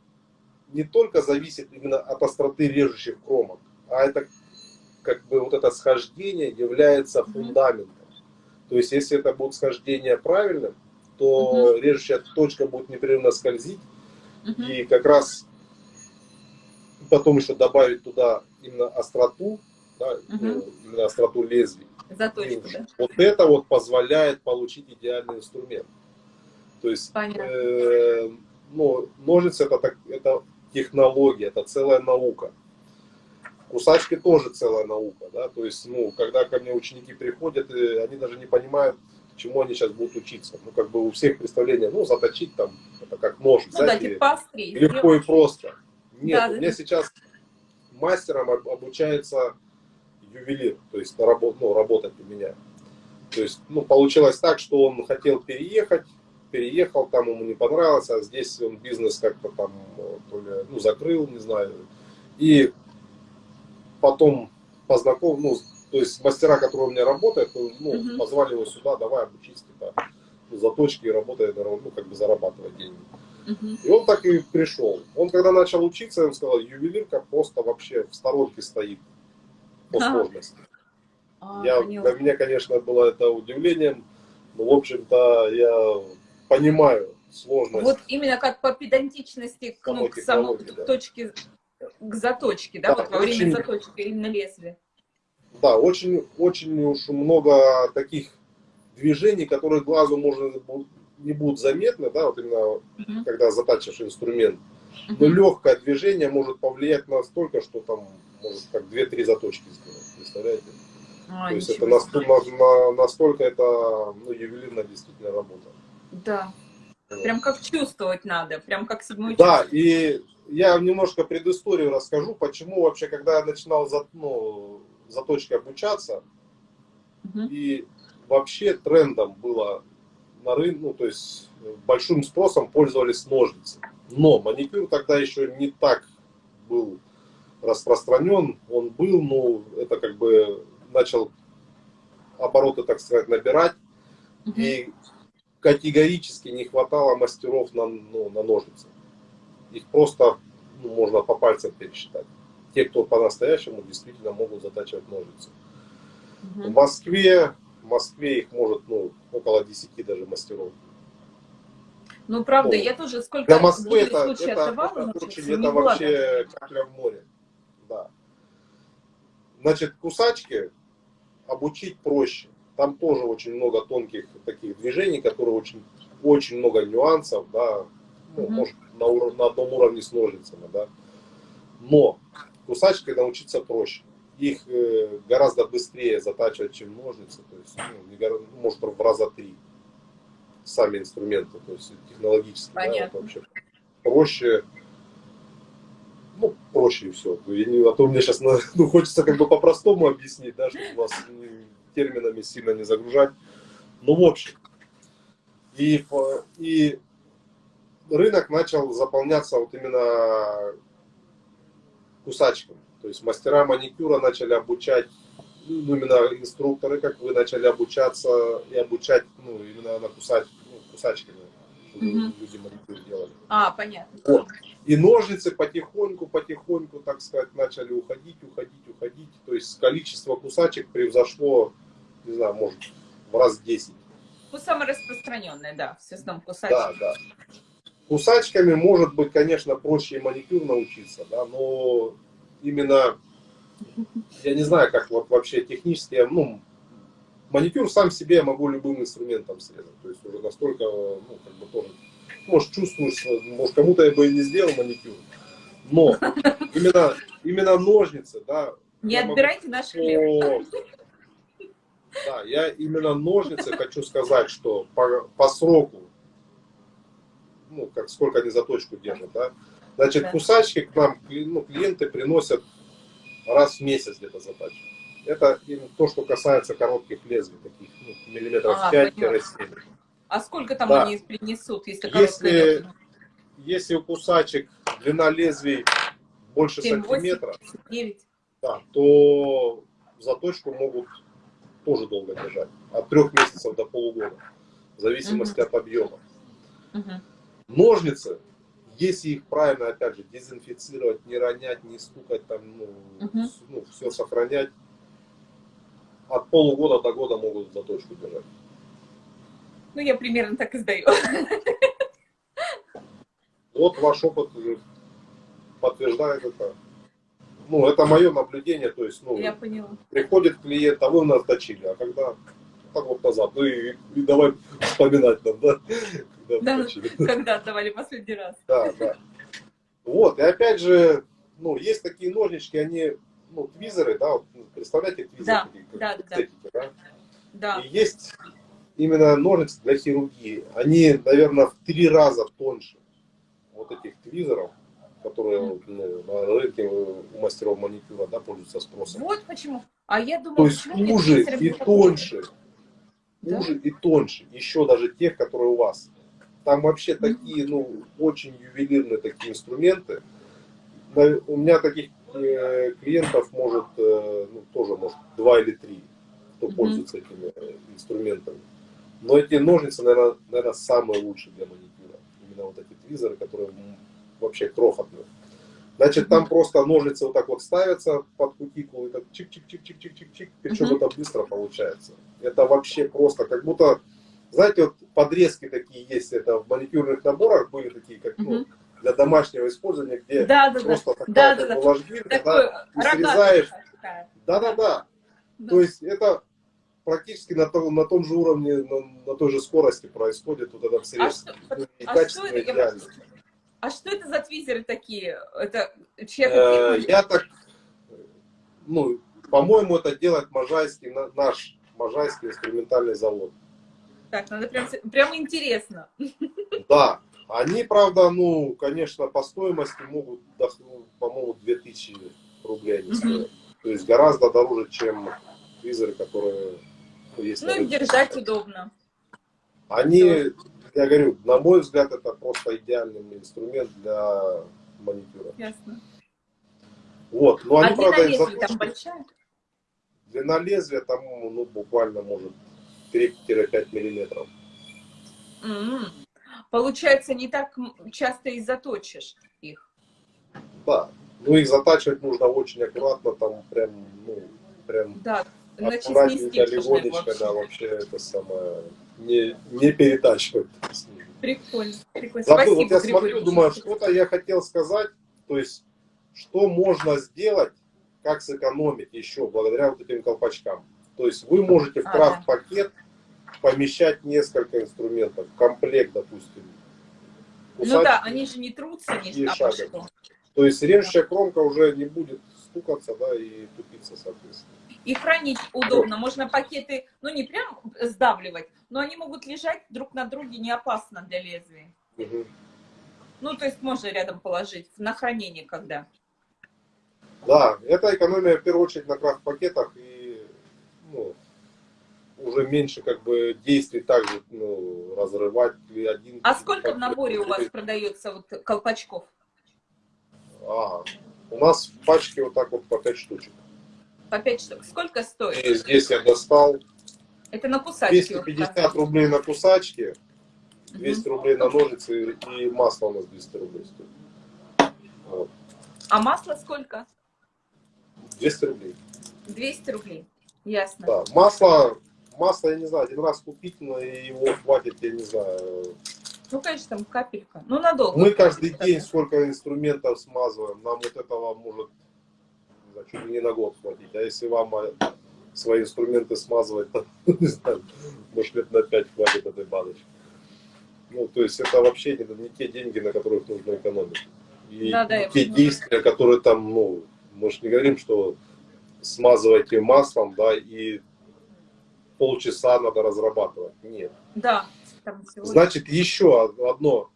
не только зависит именно от остроты режущих кромок, а это как бы вот это схождение является фундаментом. То есть, если это будет схождение правильным, то угу. режущая точка будет непрерывно скользить, угу. и как раз потом еще добавить туда именно остроту, да, угу. именно остроту лезвий. Заточку, да. Вот это вот позволяет получить идеальный инструмент. То есть, э, ну, ножницы это, так, это технология, это целая наука. Кусачки тоже целая наука, да, то есть, ну, когда ко мне ученики приходят, э, они даже не понимают, чему они сейчас будут учиться. Ну, как бы у всех представление, ну, заточить там, это как нож ну, да, типа легко и просто. Нет, да, у меня да. сейчас мастером обучается ювелир, то есть работ, ну, работать у меня. То есть, ну, получилось так, что он хотел переехать, переехал, там ему не понравилось, а здесь он бизнес как-то там то ли, ну, закрыл, не знаю. И потом познакомил, ну, то есть мастера, которые у меня работают, ну, угу. позвали его сюда, давай обучись, типа, заточки и работай, ну, как бы зарабатывать деньги. Угу. И он так и пришел. Он когда начал учиться, он сказал, ювелирка просто вообще в сторонке стоит по сложности. А, я, для меня, конечно, было это удивлением, но, в общем-то, я понимаю сложность. Вот именно как по педантичности к, ну, к самой да. точке, к заточке, да, да вот во очень, время заточки именно лезвия. Да, очень, очень уж много таких движений, которые глазу можно не будут заметны, да, вот именно угу. когда затачиваешь инструмент. Но угу. легкое движение может повлиять настолько, что там может как 2-3 заточки сделать, представляете? А, То есть это настолько, настолько это ну, ювелирная действительно работа. Да. Прям как чувствовать надо, прям как седьмой Да, и я немножко предысторию расскажу, почему вообще, когда я начинал за, ну, заточкой обучаться, угу. и вообще трендом было на рынке, ну, то есть большим спросом пользовались ножницы. Но маникюр тогда еще не так был распространен, он был, но это как бы начал обороты, так сказать, набирать. Угу. И категорически не хватало мастеров на, ну, на ножницы. Их просто ну, можно по пальцам пересчитать. Те, кто по-настоящему действительно могут затачивать ножницы. Угу. В Москве, в Москве их может ну, около 10 даже мастеров. Ну, правда, ну, я тоже сколько для Москвы это, это, это, очень, это вообще капля в море. Да. Значит, кусачки обучить проще. Там тоже очень много тонких таких движений, которые очень, очень много нюансов, да, ну, mm -hmm. может, на, на одном уровне с ножницами, да. Но кусачкой научиться проще. Их э, гораздо быстрее затачивать, чем ножницы, то есть, ну, не, может, в раза три. сами инструменты, то есть технологически, Понятно. да, вот вообще проще, ну, проще и все. А то мне сейчас ну, хочется как бы по-простому объяснить, да, чтобы вас ну, терминами сильно не загружать. Ну, в общем, и, и рынок начал заполняться вот именно кусачками. То есть мастера маникюра начали обучать, ну, именно инструкторы, как вы, начали обучаться и обучать, ну, именно на кусач, ну, кусачками, Мгм. люди маникюр делали. А, понятно. Вот. И ножницы потихоньку, потихоньку, так сказать, начали уходить, уходить, уходить. То есть количество кусачек превзошло, не знаю, может, в раз 10. Ну, самое распространенное, да, в основном Да, кусачки. да. Кусачками может быть, конечно, проще и маникюр научиться, да, но именно, я не знаю, как вот вообще технически, я, ну, маникюр сам себе я могу любым инструментом срезать, то есть уже настолько, ну, как бы тоже, может, чувствуешь, может, кому-то я бы и не сделал маникюр, но именно, именно ножницы, да, Не я могу отбирайте наш хлеб. Да, я именно ножницы хочу сказать, что по, по сроку, ну, как сколько они заточку держат, да. Значит, Да. кусачки к нам ну, клиенты приносят раз в месяц где-то затачивают. Это то, что касается коротких лезвий, таких ну, миллиметров А, 5-7. А сколько там Да. они принесут, если Если-? Если у кусачек длина лезвий больше Семь, восемь? сантиметра, Девять? да, то заточку могут тоже долго держать. От трех месяцев до полугода. В зависимости от объема. Мгм. Ножницы, если их правильно, опять же, дезинфицировать, не ронять, не стукать, там, ну, с- ну, все сохранять, от полугода до года могут заточку держать. Ну, я примерно так и сдаю. Вот ваш опыт подтверждает это. Ну, это мое наблюдение, то есть, ну, Я поняла. приходит клиент, а вы у нас точили, а когда так вот назад, ну и, и давай вспоминать нам, да, когда Да. точили. Когда отдавали последний раз? Да, да. Вот, и опять же, ну, есть такие ножнички, они, ну, твизеры, да, вот, ну, представляете, твизеры Да, такие, да, да. да? Да. И есть именно ножницы для хирургии. Они, наверное, в три раза тоньше вот этих твизеров, которые ну, на рынке у мастеров маникюра, да, пользуются спросом. Вот почему. А я думала, То есть уже и тоньше, Да? уже и тоньше, еще даже тех, которые у вас. Там вообще такие, ну, очень ювелирные такие инструменты. У меня таких э, клиентов может, э, ну, тоже может два или три, кто Мгм. пользуется этими э, инструментами. Но эти ножницы, наверное, наверное, самые лучшие для маникюра. Именно вот эти твизеры, которые вообще крохотные. Значит, там просто ножницы вот так вот ставятся под кутикулу, и так чик-чик-чик-чик-чик-чик, причем Мгм. это быстро получается. Это вообще просто как будто, знаете, вот подрезки такие есть, это в маникюрных наборах были такие, как ну, Мгм. для домашнего использования, где Да, да, просто такая Да, как да, да. ложбинка, да, и срезаешь. такая. Да-да-да. Да. То есть это практически на том, на том же уровне, на, на той же скорости происходит вот этот А срез. что, Ну, и а что это? Я. а что это за твизеры такие? Это чья-то Э? Я так, ну, по-моему, это делает Можайский, на- наш Можайский инструментальный завод. Так, надо прям, прям интересно. Да, они, правда, ну, конечно, по стоимости могут, ну, по-моему, 2000 рублей они стоят. То есть гораздо дороже, чем визоры, которые есть. Ну и держать удобно. Они, я говорю, на мой взгляд, это просто идеальный инструмент для маникюра. Ясно. Вот, но А они, длина правда, из лезвия там большая? длина лезвия там, ну, буквально, может, 3-5 миллиметров. М. Получается, не так часто и заточишь их. Да. Ну, их затачивать нужно очень аккуратно, там прям, ну, прям Да, аккуратненько, легонечко, да, вообще это самое, не, не перетачивать. Прикольно, прикольно. Забыл, Спасибо, вот я смотрю, Григорий. думаю, что-то я хотел сказать, то есть, что можно сделать, как сэкономить еще благодаря вот этим колпачкам. То есть вы можете в крафт-пакет помещать несколько инструментов, комплект, допустим. Ну да, они же не трутся шага. что. То есть режущая кромка уже не будет стукаться, да, и тупиться, соответственно. И хранить удобно. Можно пакеты, ну не прям сдавливать, но они могут лежать друг на друге не опасно для лезвия. Мгм. Ну, то есть можно рядом положить на хранение когда. Да, это экономия в первую очередь на крафт-пакетах и ну, уже меньше как бы действий также ну, разрывать один. А сколько в наборе у вас продается вот колпачков? А, у нас в пачке вот так вот по 5 штучек. По 5 штук. Сколько стоит? И здесь я достал Это на кусачке. вот 250 так. рублей на кусачки, Мгм. 200 рублей на ножницы и масло у нас 200 рублей стоит. Вот. А масло сколько? 200 рублей. 200 рублей. Ясно. Да, масло, масло, я не знаю, один раз купить, но и его хватит, я не знаю. Ну, конечно, там капелька. Ну, надолго. Мы каждый день сколько инструментов смазываем, нам вот этого может чуть ли не на год хватить. А если вам э, свои инструменты смазывать, то, не знаю, может лет на 5 хватит этой баночки. Ну, то есть это вообще не, не те деньги, на которых нужно экономить. И Да, да, те действия, которые там, ну, мы же не говорим, что смазывайте маслом, да, и полчаса надо разрабатывать. Нет. Да. Значит, еще одно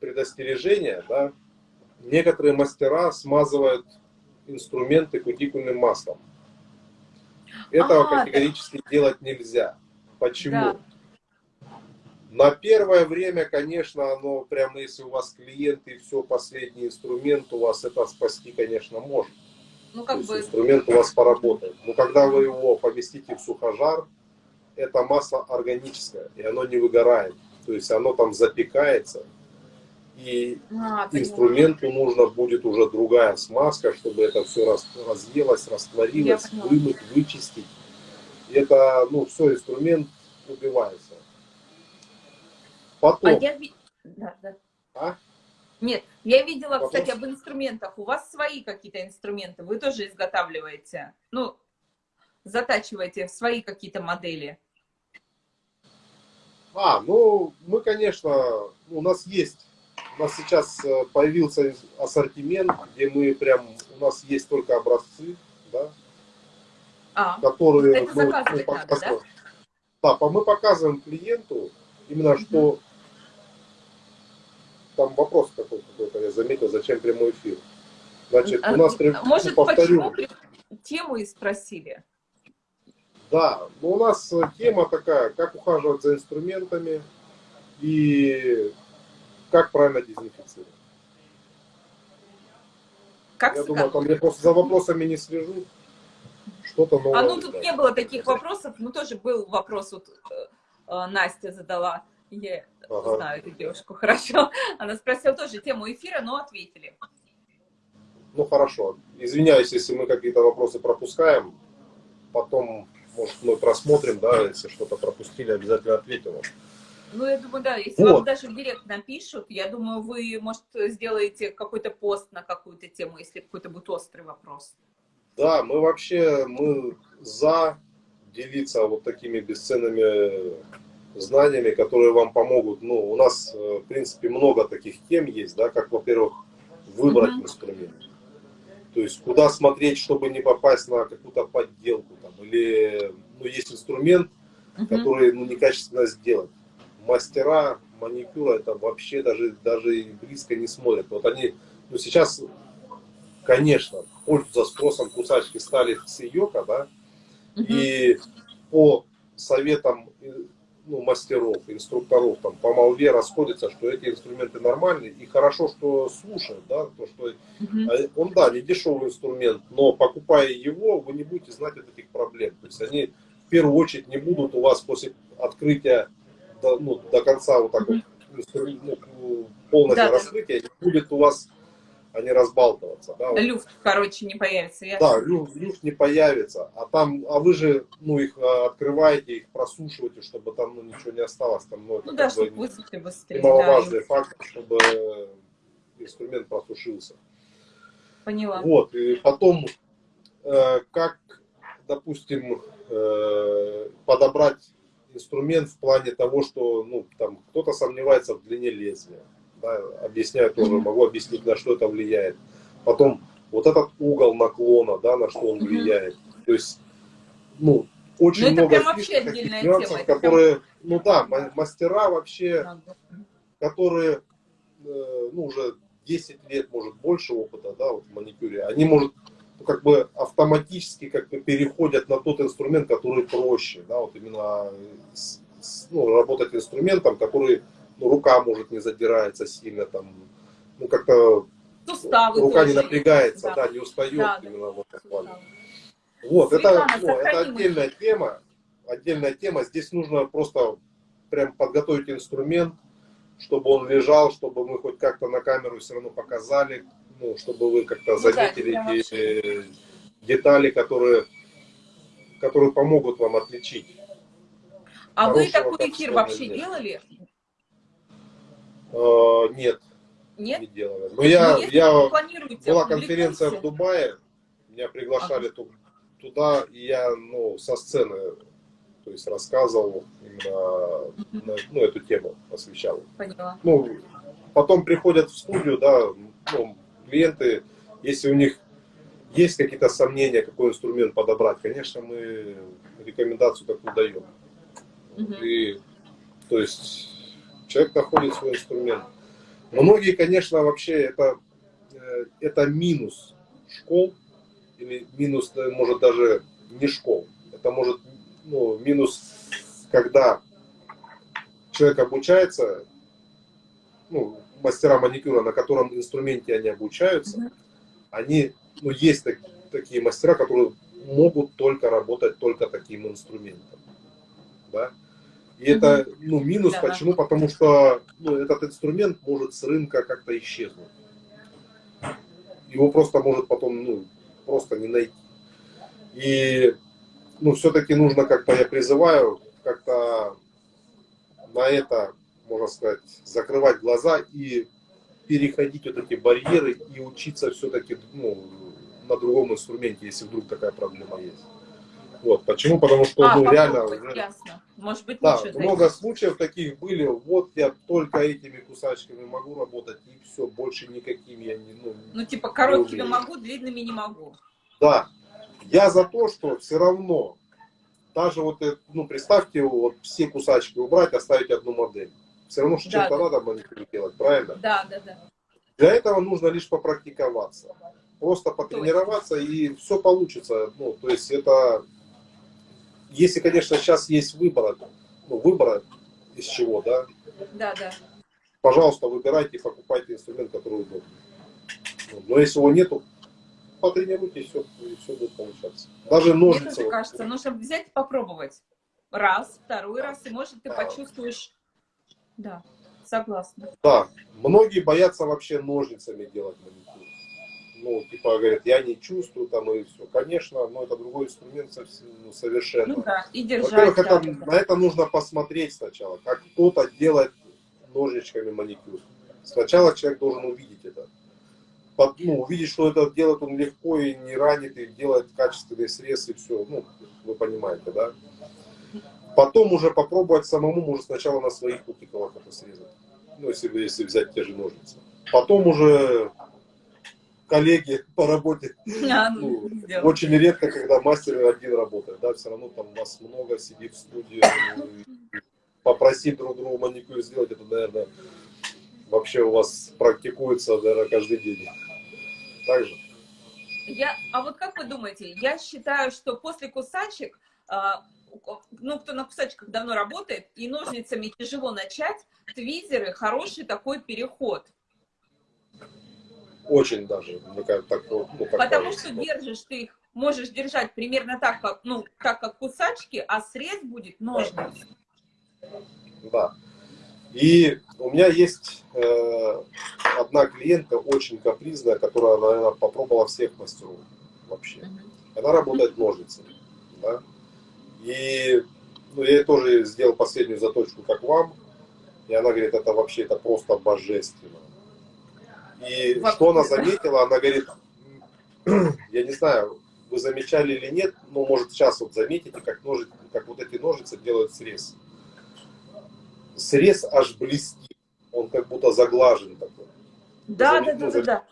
предостережение, да, некоторые мастера смазывают инструменты кутикульным маслом. Этого А, да. категорически делать нельзя. Почему? Да. На первое время, конечно, оно прямо если у вас клиент и все, последний инструмент, у вас это спасти, конечно, может. Ну, как бы, инструмент у вас поработает. Но когда вы его поместите в сухожар, это масло органическое, и оно не выгорает. То есть оно там запекается, и а, инструменту нужно будет уже другая смазка, чтобы это все раз, разъелось, растворилось, вымыть, вычистить. Это, ну, все, инструмент убивается. Потом, А я да, да. а? Нет, я видела, Вопрос? кстати, об инструментах. У вас свои какие-то инструменты, вы тоже изготавливаете, ну, затачиваете свои какие-то модели. А, ну, мы, конечно, у нас есть, у нас сейчас э, появился ассортимент, где мы прям, у нас есть только образцы, да, А, которые Это заказывать надо, показываем. Да, по- мы показываем клиенту именно что там вопрос какой- какой-то, я заметил, зачем прямой эфир. Значит, у нас, прям- А, может, ну, повторю, почему тему и спросили? да, но у нас э, тема такая, как ухаживать за инструментами и как правильно дезинфицировать. Как Я с- думаю, там я просто за вопросами не слежу. Что-то новое. А ну тут да. не было таких вопросов, ну тоже был вопрос, вот э, э, Настя задала, я Ага. знаю эту девушку хорошо, она спросила тоже тему эфира, но ответили. Ну хорошо. Извиняюсь, если мы какие-то вопросы пропускаем. Потом, может, мы просмотрим, да, если что-то пропустили, обязательно ответим. Ну, я думаю, да, если Вот. вам даже в директ напишут, я думаю, вы, может, сделаете какой-то пост на какую-то тему, если какой-то будет острый вопрос. Да, мы вообще мы за делиться вот такими бесценными знаниями, которые вам помогут. Ну, у нас, э, в принципе, много таких тем есть, да, как, во-первых, выбрать Мгм. инструмент. То есть, куда смотреть, чтобы не попасть на какую-то подделку. Там, или, ну, есть инструмент, Мгм. которые ну, некачественно сделать. Мастера маникюра это вообще даже, даже и близко не смотрят. Вот они, ну сейчас, конечно, пользуются спросом кусачки стали с йока, да, и по советам э, ну, мастеров, инструкторов, там, по молве расходятся, что эти инструменты нормальные, и хорошо, что слушают, да, то, что а Он, да, не дешевый инструмент, но покупая его, вы не будете знать от этих проблем. То есть они в первую очередь не будут у вас после открытия до, ну, до конца вот так вот ну, полностью Да, да. раскрытия, не будет у вас они разбалтываться. Да, вот. Люфт, короче, не появится. Я... Да, люфт, люфт не появится, а там, а вы же, ну, их а, открываете, их просушиваете, чтобы там, ну, ничего не осталось, там, ну, это Ну да, чтобы высохли быстрее. Да, немаловажный фактор, чтобы инструмент просушился. поняла. Вот, и потом, э, как, допустим, э, подобрать инструмент в плане того, что, ну, там, кто-то сомневается в длине лезвия, да, объясняю тоже, могу объяснить, на что это влияет. Потом, вот этот угол наклона, да, на что он влияет. То есть, ну, очень Ну, это много прям фишек, вообще таких отдельная нюансов, тема, это которые, ну да, ма- мастера вообще, Надо. которые, э, ну, уже 10 лет, может, больше опыта, да, вот в маникюре, они, может, ну, как бы автоматически как бы переходят на тот инструмент, который проще, да, вот именно с- с- ну, работать инструментом, который, ну, рука, может, не задирается сильно, там, ну, как-то Суставы рука не тоже. напрягается, Да. да, не устает Да, да. именно в этом плане. Вот, это, ну, это отдельная тема. Отдельная тема. Здесь нужно просто прям подготовить инструмент, чтобы он лежал, чтобы мы хоть как-то на камеру все равно показали, ну, чтобы вы как-то Ну да, заметили это прям эти детали, которые, которые помогут вам отличить. А вы такой эфир вообще нет. делали? Э, нет, Нет? не делали. Но я, Ну, я планируете, была конференция в. Дубае, меня приглашали ту- туда, и я ну, со сцены то есть рассказывал именно на- ну, эту тему, освещал. Поняла. Ну, потом приходят в студию, да, ну, клиенты, если у них есть какие-то сомнения, какой инструмент подобрать, конечно, мы рекомендацию такую даем. Мгм. И, то есть, человек находит свой инструмент. Многие, конечно, вообще это, э, это минус школ, или минус, э, может, даже не школ. Это может, ну, минус, когда человек обучается, ну, мастера маникюра, на котором инструменте они обучаются, они, ну, есть так- такие мастера, которые могут только работать только таким инструментом. Да? И это, ну, минус, Да-да. почему? Потому что ну, этот инструмент может с рынка как-то исчезнуть. Его просто может потом, ну, просто не найти. И, ну, все-таки нужно как-то, я призываю, как-то на это, можно сказать, закрывать глаза и переходить вот эти барьеры и учиться все-таки, ну, на другом инструменте, если вдруг такая проблема есть. Вот, почему? Потому что, А, ну, реально, ясно. Может быть, да, много зайти. случаев таких были. Вот я только этими кусачками могу работать, и все, больше никаким я не, ну, Ну, типа, короткими могу, длинными не могу. Да, я за то, что все равно, даже вот, ну, представьте, вот все кусачки убрать, оставить одну модель. Все равно, что Да, чем-то да. надо маникюр делать, правильно? Да, да, да. Для этого нужно лишь попрактиковаться. Просто потренироваться, и все получится. Ну, то есть это, если, конечно, сейчас есть выбор, ну, выбор из чего, да, Да, да. пожалуйста, выбирайте, покупайте инструмент, который удобен. Ну, Но если его нету, потренируйтесь, все, и все будет получаться. Даже Мне ножницы. тоже вот, кажется, нужно взять и попробовать. Раз, второй раз, и может ты Да. почувствуешь. Да, согласна. Да, многие боятся вообще ножницами делать маникюр. Ну, типа, говорят, я не чувствую там и все. Конечно, но это другой инструмент совсем, ну, совершенно. Ну да, и держать. Во-первых, да, это, да, да. на это нужно посмотреть сначала, как кто-то делает ножничками маникюр. Сначала человек должен увидеть это. Под- ну, увидеть, что это делает он легко и не ранит, и делает качественный срез, и все. Ну, вы понимаете, да? Потом уже попробовать самому, может, сначала на своих кутикулах это срезать. Ну, если, если взять те же ножницы. Потом уже коллеги по работе А, ну, ну, очень редко, когда мастер один работает, да, все равно там вас много сидит в студии, и попросить друг друга маникюр сделать, это, наверное, вообще у вас практикуется, наверное, каждый день. Так же? Я, а вот как вы думаете, я считаю, что после кусачек, а, ну, кто на кусачках давно работает, и ножницами тяжело начать, твизеры хороший такой переход. Очень даже, мне кажется, так, ну, как Потому кажется. что держишь ты их, можешь держать примерно так, как, ну, так, как кусачки, а срез будет ножниц. Да. И у меня есть э, одна клиентка очень капризная, которая, наверное, попробовала всех мастеров вообще. Она работает ножницами. Да? И ну, я тоже сделал последнюю заточку, как вам. И она говорит, это вообще это просто божественно. И Вообще, что она да. заметила, она говорит, я не знаю, вы замечали или нет, но может сейчас вот заметите, как, ножи, как вот эти ножницы делают срез. Срез аж блестит, он как будто заглажен такой. Да, да, ну, да, да, зам- да.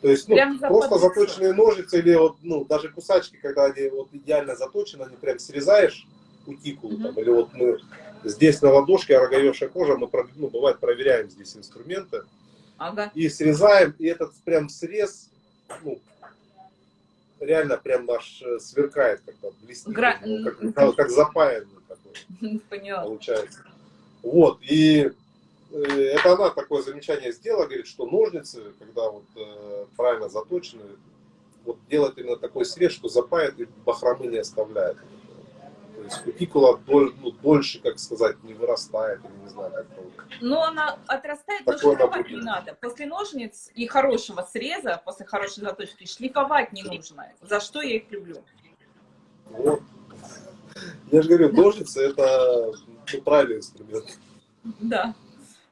То есть, ну, просто заточенные ножницы или вот, ну, даже кусачки, когда они вот идеально заточены, они прям срезаешь кутикулу, угу. там, или вот мы здесь на ладошке, роговевшая кожа, мы, ну, бывает, проверяем здесь инструменты, ага. и срезаем, и этот прям срез, ну, реально прям наш э, сверкает, как-то блестит, Гра... как, как, как запаянный такой, Поняла. получается. Вот, и это она такое замечание сделала, говорит, что ножницы, когда вот э, правильно заточены, вот делать именно такой срез, что запает и бахромы не оставляет. То есть кутикула доль, ну, дольше, как сказать, не вырастает, или не знаю, как это. Но она отрастает, но шлифовать не надо. После ножниц и хорошего среза, после хорошей заточки, шлифовать не нужно. За что я их люблю. Вот. Я же говорю, ножницы это ну, правильный инструмент. Да.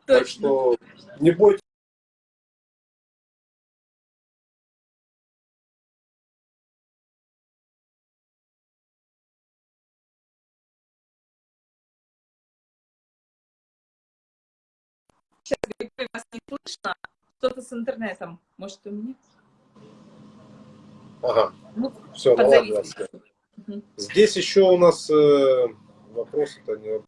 Так что не бойтесь. Сейчас вас не слышно. Что-то с интернетом. Может, у меня? Ага. Ну, Все, ну ладно. Угу. Здесь еще у нас э, вопрос, это не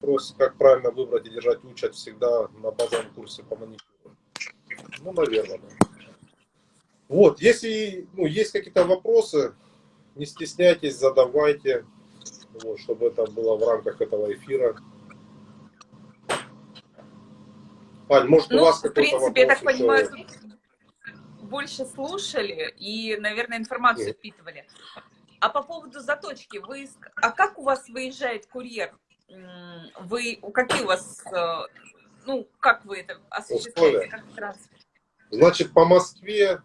вопрос, как правильно выбрать и держать учат всегда на базовом курсе по маникюру. Ну, наверное. Да. Вот, если ну, есть какие-то вопросы, не стесняйтесь, задавайте, вот, чтобы это было в рамках этого эфира. Ань, может, ну, у вас в принципе, я так понимаю, больше слушали и, наверное, информацию Нет. впитывали. А по поводу заточки, вы, а как у вас выезжает курьер? Вы, какие у вас, э, ну, как вы это осуществляете? Как транспорт? Значит, по Москве,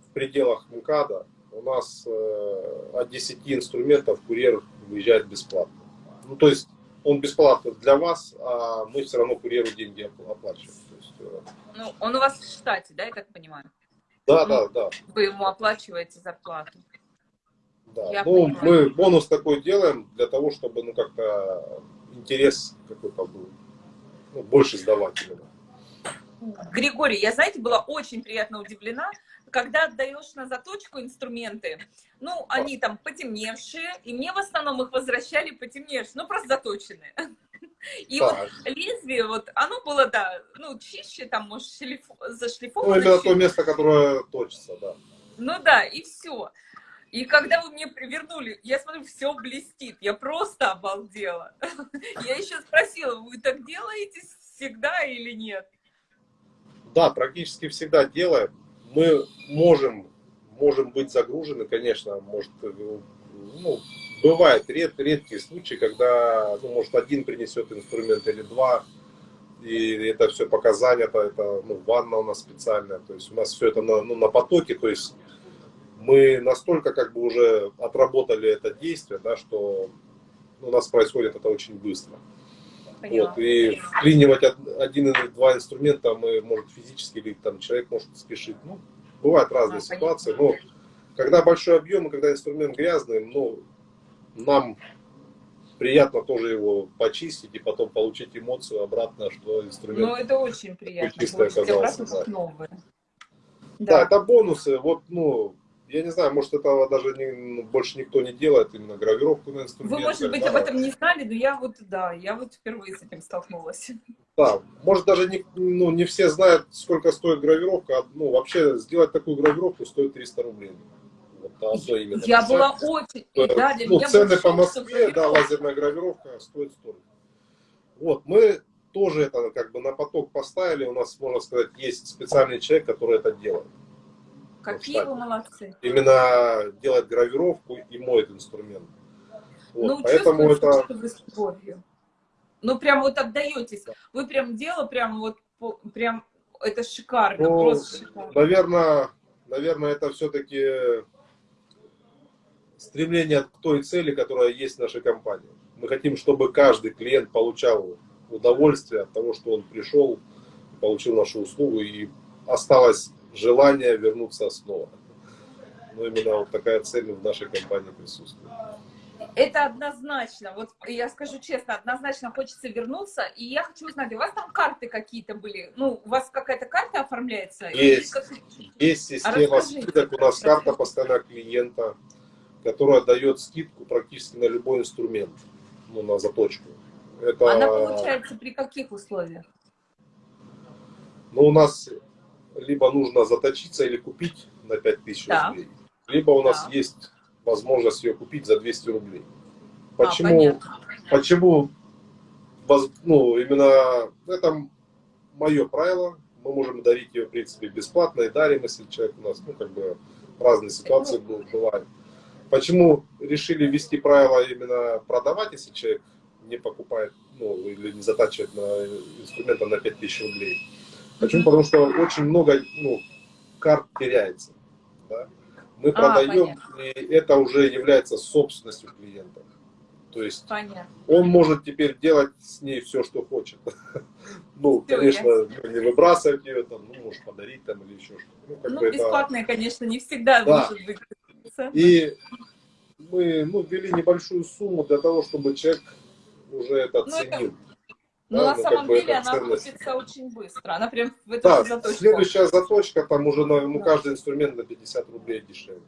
в пределах МКАДа, у нас э, от 10 инструментов курьер выезжает бесплатно. Ну, то есть, он бесплатно для вас, а мы все равно курьеру деньги оплачиваем. То есть, э, ну, он у вас в штате, да, я так понимаю? Да, да, да. Вы ему оплачиваете зарплату. Да. Я ну, понимаю. мы бонус такой делаем для того, чтобы ну как-то интерес какой-то был, ну, больше сдавать именно. Григорий, я, знаете, была очень приятно удивлена, когда отдаешь на заточку инструменты, ну, они там потемневшие, и мне в основном их возвращали потемневшие, ну, просто заточенные. И так. вот лезвие, вот, оно было, да, ну, чище, там, может, шлиф... зашлифовано. Ну, именно то место, которое точится, да. Ну да, и все. И когда вы мне вернули, я смотрю, все блестит. Я просто обалдела. Я еще спросила, вы так делаете всегда или нет? Да, практически всегда делаем. Мы можем, можем быть загружены, конечно, может, ну, бывает ред, редкие случаи, когда, ну, может, один принесет инструмент или два, и это все пока занято, это, ну, ванна у нас специальная, то есть у нас все это на, ну, на потоке, то есть мы настолько как бы уже отработали это действие, да, что у нас происходит это очень быстро. Вот, и вклинивать один или два инструмента мы, может, физически, или там человек может спешить. Ну, бывают разные а, ситуации, но когда большой объем и когда инструмент грязный, ну, нам приятно тоже его почистить и потом получить эмоцию обратно, что инструмент... Ну, это очень приятно. Чистый оказался, да. Да. да, это бонусы. Вот, ну, я не знаю, может этого даже не, ну, больше никто не делает, именно гравировку на инструменте. Вы, может быть, да. об этом не знали, но я вот, да, я вот впервые с этим столкнулась. Да, может даже не, ну, не все знают, сколько стоит гравировка. А, ну, вообще сделать такую гравировку стоит 300 рублей. Вот, одно именно. Я была очень... То, да, ну, цены по Москве, да, лазерная гравировка стоит 100 Вот, мы тоже это как бы на поток поставили. У нас, можно сказать, есть специальный человек, который это делает. Какие вы молодцы. Именно делать гравировку и моет инструмент. Вот, ну, поэтому это... что вы с любовью. Ну, прям вот отдаетесь. Вы прям дело, прям вот, прям, это шикарно, ну, просто шикарно. Наверное, наверное, это все-таки стремление к той цели, которая есть в нашей компании. Мы хотим, чтобы каждый клиент получал удовольствие от того, что он пришел, получил нашу услугу и осталось желание вернуться снова. Но именно вот такая цель в нашей компании присутствует. Это однозначно. Вот я скажу честно, однозначно хочется вернуться. И я хочу узнать, у вас там карты какие-то были? Ну, у вас какая-то карта оформляется? Есть. Есть система а скидок. У нас карта постоянного клиента, которая дает скидку практически на любой инструмент, ну, на заточку. Это... Она получается при каких условиях? Ну, у нас либо нужно заточиться или купить на 5000 да. рублей, либо у нас да. есть возможность ее купить за 200 рублей. Почему, а, почему ну, именно это мое правило, мы можем дарить ее, в принципе, бесплатно и дарим, если человек у нас, ну, как бы, разные ситуации бывают. Почему решили ввести правило именно продавать, если человек не покупает, ну, или не затачивает на инструмента на 5000 рублей? Почему? Потому что очень много, ну, карт теряется, да? Мы а, продаем, понятно. и это уже является собственностью клиента. То есть понятно. он может теперь делать с ней все, что хочет. Ну, все, конечно, ясно. не выбрасывать ее, там, ну, может подарить там или еще что-то. Ну, ну бесплатное, это... конечно, не всегда да. может быть. И мы ну, ввели небольшую сумму для того, чтобы человек уже это ну, оценил. Это но ну, да, на ну, самом деле она ценность. очень быстро. Она прям в эту да, заточку. следующая заточка, там уже на, ну, каждый инструмент на 50 рублей дешевле.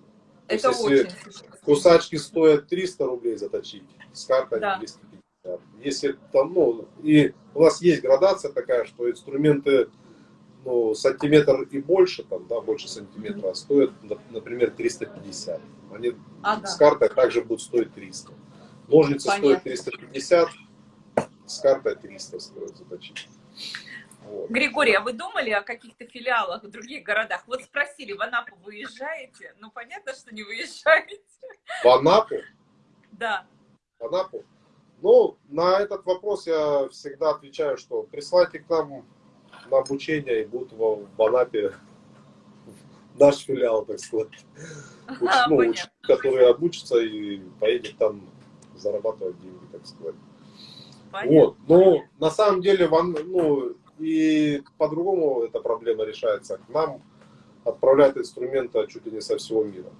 Это есть, очень если кусачки стоят 300 рублей заточить, с картой да. 250. Если там, ну, и у нас есть градация такая, что инструменты ну, сантиметр и больше, там, да, больше сантиметра, mm -hmm. стоят, например, 350. Они ага. с картой также будут стоить 300. Ножницы Понятно. стоят 350, с картой 300 стоит заточить. Вот. Григорий, а вы думали о каких-то филиалах в других городах? Вот спросили, в Анапу выезжаете? Ну, понятно, что не выезжаете. В Анапу? Да. В Анапу? Ну, на этот вопрос я всегда отвечаю, что присылайте к нам на обучение и будут в, Анапе наш филиал, так сказать. Уч, ну, учитель, который обучится и поедет там зарабатывать деньги, так сказать. Понятно. Вот. Но на самом деле, ну, и по-другому эта проблема решается. К нам отправляют инструменты чуть ли не со всего мира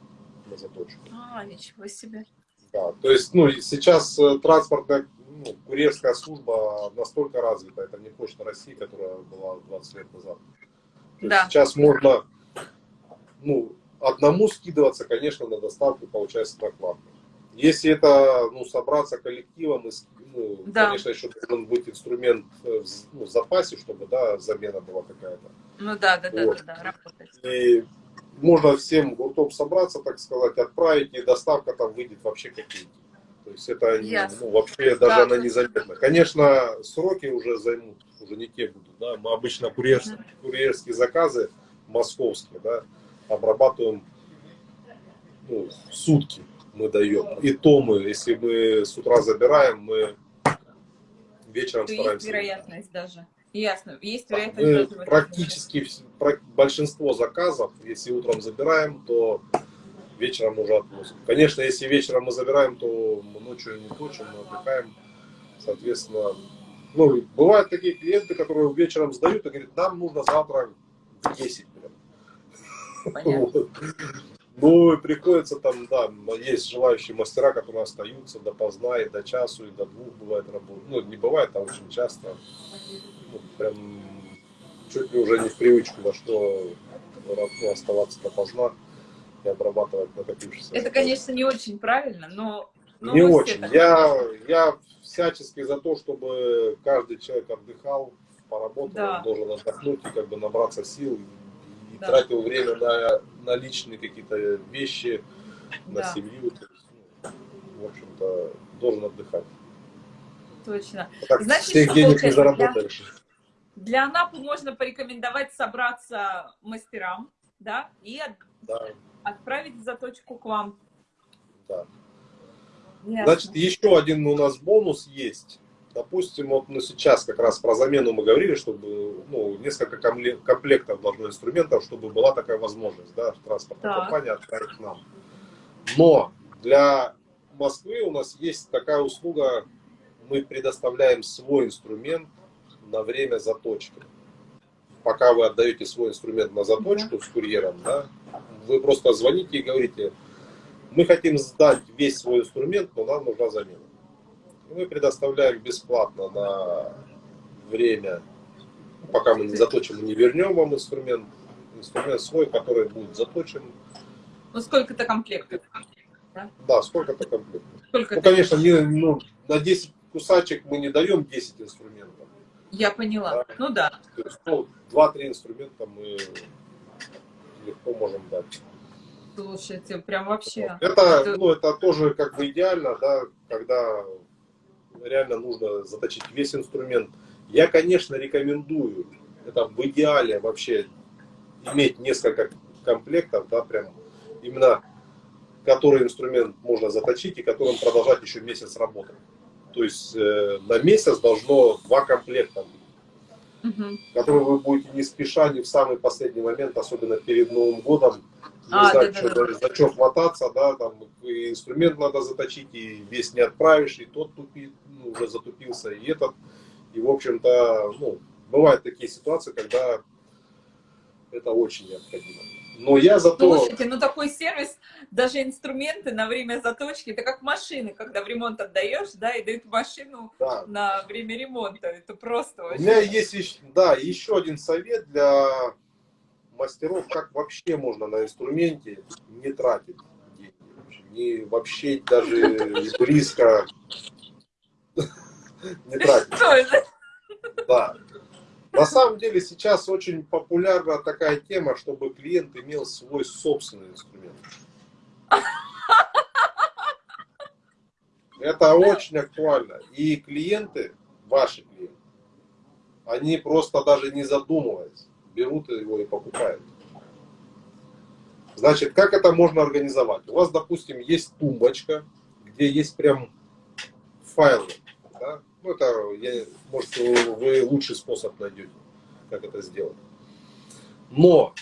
на заточку. А, ничего себе. Да, то есть, ну, сейчас э, транспортная, ну, курьерская служба настолько развита, это не почта России, которая была 20 лет назад. То да. Сейчас можно, ну, одному скидываться, конечно, на доставку получается накладно. Если это, ну, собраться коллективом и ну, да. конечно, еще должен быть инструмент э, ну, в запасе, чтобы, да, замена была какая-то. Ну да, да, вот. да, да, да, работать. И можно всем гуртом собраться, так сказать, отправить, и доставка там выйдет вообще копейки. То есть это ну, вообще даже да, она незаметна. Конечно, сроки уже займут, уже не те будут. Да? Мы обычно курьерские, курьерские заказы московские да, обрабатываем ну, сутки мы даем. И то мы, если мы с утра забираем, мы вечером то стараемся. Есть вероятность даже. Ясно. Есть вероятность. Мы практически большинство заказов, если утром забираем, то вечером уже относим. Конечно, если вечером мы забираем, то мы ночью не точим, мы отдыхаем. Соответственно, ну, бывают такие клиенты, которые вечером сдают и говорят, нам нужно завтра в 10 Понятно. Ну, и приходится там, да, есть желающие мастера, которые остаются допоздна и до часу, и до двух бывает работа. Ну, не бывает, а очень часто. Ну, прям чуть ли уже не в привычку во что ну, оставаться допоздна и обрабатывать накопившиеся. Это, конечно, не очень правильно, но... но не очень. Я, я всячески за то, чтобы каждый человек отдыхал, поработал, да. он должен отдохнуть и как бы набраться сил, и да. тратил время на, на личные какие-то вещи, на да. семью. То есть, ну, в общем-то, должен отдыхать. Точно. Так, Значит, всех денег не заработаешь. Для, для Анапы можно порекомендовать собраться мастерам, да, и от, да. отправить заточку к вам. Да. Ясно. Значит, еще один у нас бонус есть. Допустим, вот ну, сейчас как раз про замену мы говорили, чтобы ну, несколько комплектов должно инструментов, чтобы была такая возможность, да, транспортная так. компания отправить нам. Но для Москвы у нас есть такая услуга, мы предоставляем свой инструмент на время заточки. Пока вы отдаете свой инструмент на заточку да. с курьером, да, вы просто звоните и говорите, мы хотим сдать весь свой инструмент, но нам нужна замена. Мы предоставляем бесплатно на время, пока мы не заточим и не вернем вам инструмент, инструмент свой, который будет заточен. Ну, сколько-то комплектов. Да, да сколько-то комплектов. Сколько ну, конечно, не, ну, на 10 кусачек мы не даем 10 инструментов. Я поняла. Да? Ну да. То есть, ну, 2-3 инструмента мы легко можем дать. Слушайте, прям вообще. Это, это... Ну, это тоже как бы идеально, да, когда реально нужно заточить весь инструмент. Я, конечно, рекомендую, это в идеале вообще иметь несколько комплектов, да, прям именно который инструмент можно заточить и которым продолжать еще месяц работать. То есть э, на месяц должно два комплекта угу. которые вы будете не спеша, не в самый последний момент, особенно перед Новым годом, не а, знаю, да, что, да, да. за что хвататься, да, там и инструмент надо заточить, и весь не отправишь, и тот тупит, ну, уже затупился, и этот. И, в общем-то, ну, бывают такие ситуации, когда это очень необходимо. Но я зато... Слушайте, ну такой сервис, даже инструменты на время заточки, это как машины, когда в ремонт отдаешь, да, и дают машину да. на время ремонта. Это просто. У меня есть, да, еще один совет для мастеров, как вообще можно на инструменте не тратить деньги. Не вообще даже близко не тратить. Да. На самом деле сейчас очень популярна такая тема, чтобы клиент имел свой собственный инструмент. Это очень актуально. И клиенты, ваши клиенты, они просто даже не задумываясь, берут его и покупают. Значит, как это можно организовать? У вас, допустим, есть тумбочка, где есть прям файлы. Да? Ну, это, я, может, вы лучший способ найдете, как это сделать. Но,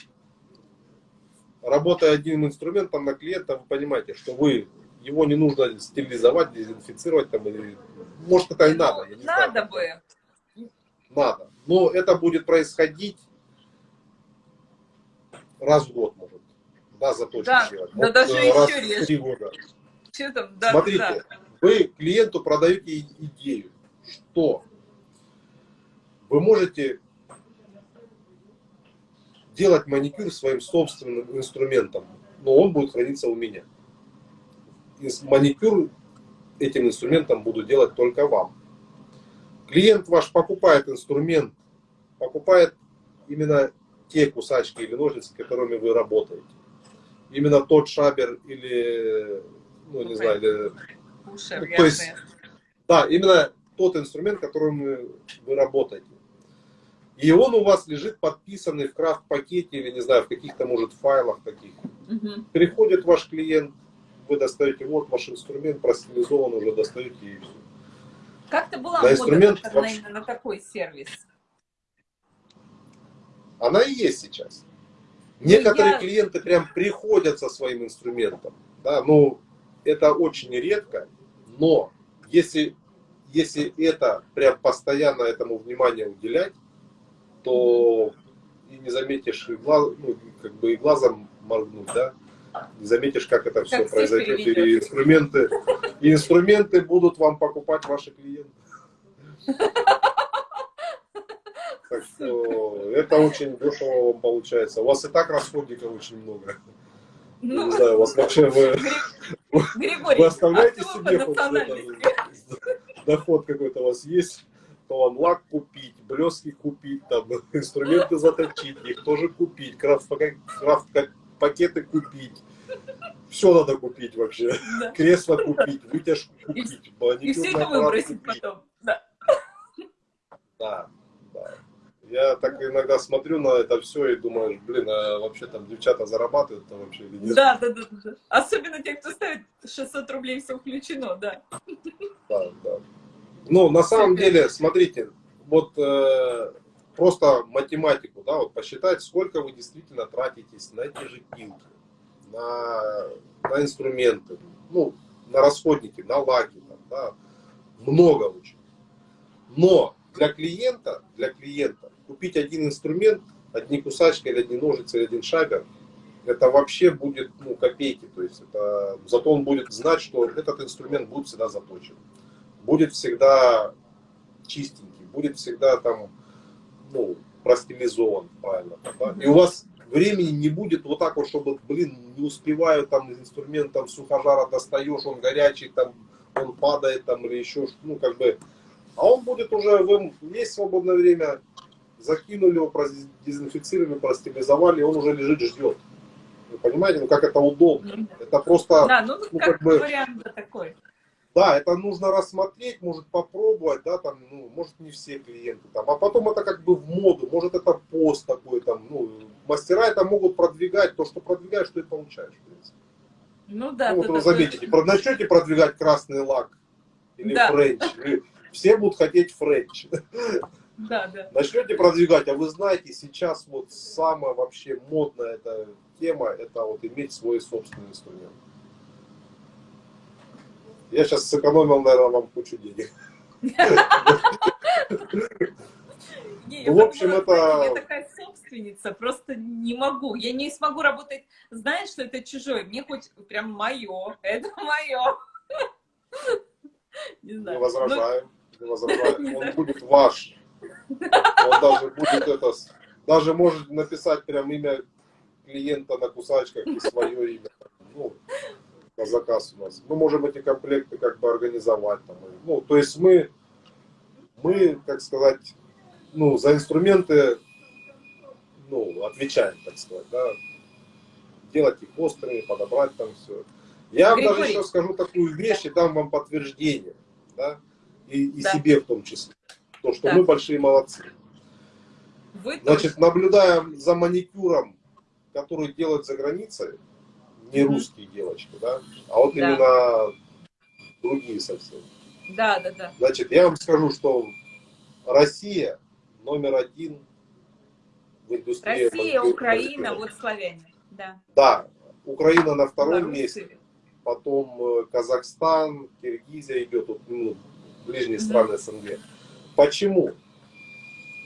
работая одним инструментом на клиента, вы понимаете, что вы его не нужно стерилизовать, дезинфицировать, там, или, может, это и надо. Я не надо знаю. бы. Надо. Но это будет происходить раз в год, может. Да, заточку да, делать. Да, вот, даже раз еще реже. Три года. Что там? Да, Смотрите, да. вы клиенту продаете идею, что вы можете делать маникюр своим собственным инструментом, но он будет храниться у меня. И маникюр этим инструментом буду делать только вам. Клиент ваш покупает инструмент, покупает именно те кусачки или ножницы, которыми вы работаете. Именно тот шабер или, ну, не знаю, или... Ушер, ну, то есть, да, именно тот инструмент, которым вы работаете. И он у вас лежит подписанный в крафт-пакете или, не знаю, в каких-то, может, файлах таких. Угу. Приходит ваш клиент, вы достаете, вот ваш инструмент простилизован, уже достаете и все. Как-то была на инструмент на, вообще... на такой сервис? Она и есть сейчас. Ну, Некоторые я... клиенты прям приходят со своим инструментом. Да, ну, это очень редко, но если, если это прям постоянно этому внимание уделять, то и не заметишь, и глаз, ну, как бы и глазом моргнуть, да, не заметишь, как это все как произойдет. И инструменты, и инструменты будут вам покупать ваши клиенты. Так что это очень дешево вам получается. У вас и так расходников очень много. Ну, не знаю, у вас вообще вы, Григорий, вы оставляете а себе хоть доход какой-то у вас есть, то вам лак купить, блески купить, там инструменты заточить, их тоже купить, крафт, крафт пакеты купить. Все надо купить вообще. Да. Кресло купить, вытяжку купить. И, и все это выбросить купить. потом. Да, да. Я так иногда смотрю на это все и думаю, блин, а вообще там девчата зарабатывают там вообще или нет? Да, да, да, да. Особенно те, кто ставит 600 рублей, все включено, да. Да, да. Ну, на самом деле, смотрите, вот э, просто математику, да, вот посчитать, сколько вы действительно тратитесь на эти же пилки, на, на инструменты, ну, на расходники, на лаки, там, да, много очень. Но для клиента, для клиента купить один инструмент, одни кусачки или одни ножницы или один шабер, это вообще будет ну, копейки. То есть это, зато он будет знать, что этот инструмент будет всегда заточен. Будет всегда чистенький, будет всегда там, ну, простилизован правильно. Да? И у вас времени не будет вот так вот, чтобы, блин, не успеваю там из инструмента сухожара достаешь, он горячий, там, он падает там или еще, ну, как бы, а он будет уже, вы есть свободное время, закинули его, дезинфицировали, простилизовали, он уже лежит, ждет. Вы понимаете, ну как это удобно. Ну это просто, да, ну, ну как, как бы, вариант такой. Да, это нужно рассмотреть, может попробовать, да, там, ну, может не все клиенты там, а потом это как бы в моду, может это пост такой там, ну, мастера это могут продвигать, то, что продвигаешь, что и получаешь, в принципе. Ну да. Ну, вот вы заметите, такой... начнете продвигать красный лак или да. френч, все будут хотеть френч. Да, да. Начнете продвигать, а вы знаете, сейчас вот самая вообще модная эта тема, это вот иметь свой собственный инструмент. Я сейчас сэкономил, наверное, вам кучу денег. в общем, это... Я такая собственница, просто не могу. Я не смогу работать, знаешь, что это чужое. Мне хоть прям мое, это мое. Не знаю. Не возражаем, не возражаем. Он будет ваш. Он даже будет это... Даже может написать прям имя клиента на кусачках и свое имя. Ну, на заказ у нас. Мы можем эти комплекты как бы организовать. Там, ну, то есть мы, мы, как сказать, ну, за инструменты ну, отвечаем, так сказать, да. Делать их острыми, подобрать там все. Я вам даже еще скажу такую вещь и дам вам подтверждение, да, и, и да. себе в том числе, то, что да. мы большие молодцы. Вы Значит, тоже. наблюдаем за маникюром, который делают за границей, не русские девочки, да, а вот да. именно другие совсем. Да, да, да. Значит, я вам скажу, что Россия номер один в индустрии. Россия, Украина, вот славяне. Да. да, Украина на втором да, месте, потом э, Казахстан, Киргизия идет, вот, ну, ближние страны СНГ. Почему?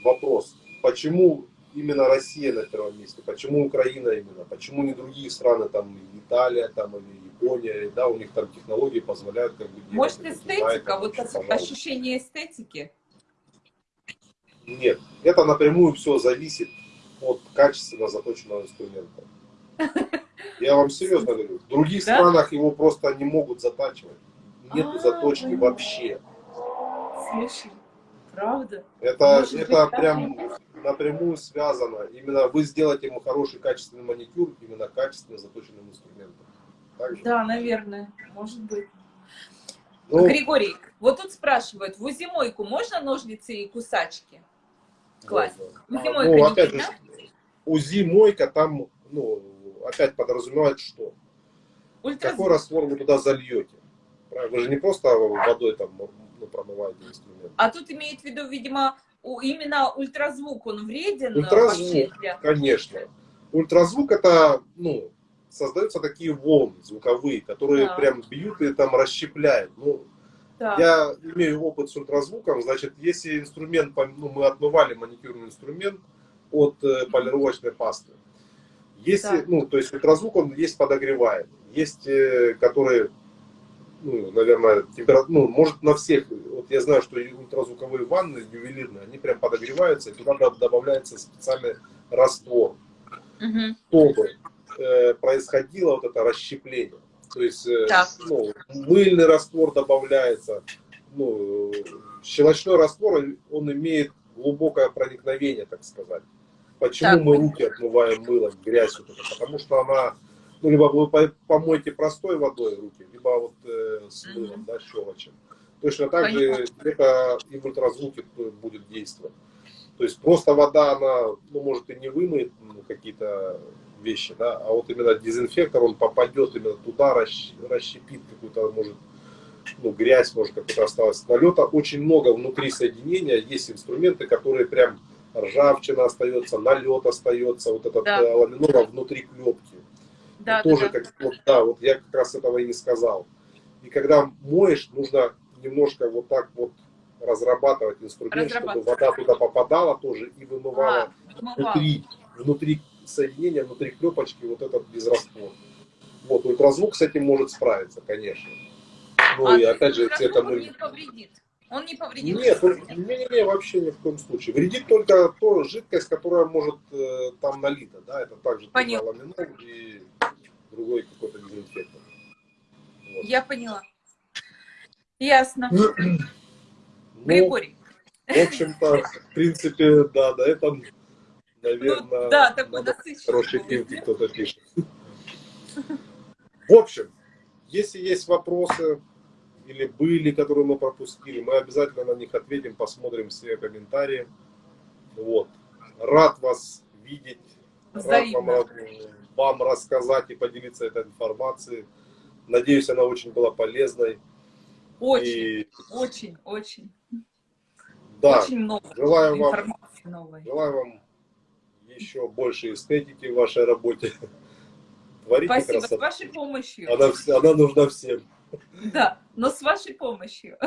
Вопрос. Почему именно Россия на первом месте, почему Украина именно, почему не другие страны, там Италия, там или Япония, да, у них там технологии позволяют как бы... Может эстетика, Китай, вот ощущение эстетики? Нет, это напрямую все зависит от качественно заточенного инструмента. Я вам серьезно говорю, в других да? странах его просто не могут затачивать. Нет а, заточки вообще. Слушай, правда? Это, это прям напрямую связано. Именно вы сделаете ему хороший качественный маникюр, именно качественно заточенным инструментом. Да, наверное, может быть. Ну, Григорий, вот тут спрашивают, в узимойку можно ножницы и кусачки? Класс. Узимойка ну, опять же, УЗИ-мойка там, ну, опять подразумевает что? Ультра... Какой раствор вы туда зальете? Вы же не просто водой там ну, промываете инструмент. А тут имеет в виду, видимо, именно ультразвук, он вреден? Ультразвук, конечно. Ультразвук это, ну, создаются такие волны звуковые, которые да. прям бьют и там расщепляют. Ну, да. Я имею опыт с ультразвуком, значит, если инструмент, ну, мы отмывали маникюрный инструмент от э, полировочной пасты. Если, да. ну, то есть ультразвук, он есть подогревает. Есть, э, которые ну, наверное, температура, ну, может на всех, вот я знаю, что ультразвуковые ванны ювелирные, они прям подогреваются, и туда добавляется специальный раствор, угу. чтобы э, происходило вот это расщепление. То есть, э, ну, мыльный раствор добавляется, ну, щелочной раствор, он имеет глубокое проникновение, так сказать. Почему так. мы руки отмываем мылом, грязь вот это? Потому что она ну, либо вы помойте простой водой руки, либо вот э, с мылом, да, щелочем. Точно так же это и в ультразвуке будет действовать. То есть просто вода, она, ну, может и не вымоет ну, какие-то вещи, да, а вот именно дезинфектор, он попадет именно туда, расщепит какую-то, может, ну, грязь, может, какая-то осталась. Налета очень много внутри соединения, есть инструменты, которые прям ржавчина остается, налет остается, вот этот да. Э, ламинора внутри клепки да, тоже да, как вот, да, вот я как раз этого и не сказал. И когда моешь, нужно немножко вот так вот разрабатывать инструмент, чтобы вода туда попадала тоже и вымывала а, внутри, внутри соединение внутри клепочки, вот этот безраствор. Вот, ультразвук с этим может справиться, конечно. Ну а и опять же, это мы... не повредит. Он не повредит. Нет, не, не, не, вообще ни в коем случае. Вредит только то жидкость, которая может э, там налита, да, это также ламинол и другой какой-то дезинфектор. Вот. Я поняла. Ясно. Ну, Григорий. в общем-то, в принципе, да, да, это, наверное, Ну, да, такой насыщенный. хорошие книги кто-то пишет. В общем, если есть вопросы или были, которые мы пропустили, мы обязательно на них ответим, посмотрим все комментарии. Вот. Рад вас видеть, рад вам, Взаимно. вам рассказать и поделиться этой информацией. Надеюсь, она очень была полезной. Очень, И очень, очень. да, Очень много желаю вам новой. Желаю вам еще больше эстетики в вашей работе. Творите Спасибо, с красоту. вашей помощью. Она, она нужна всем. Да, но с вашей помощью.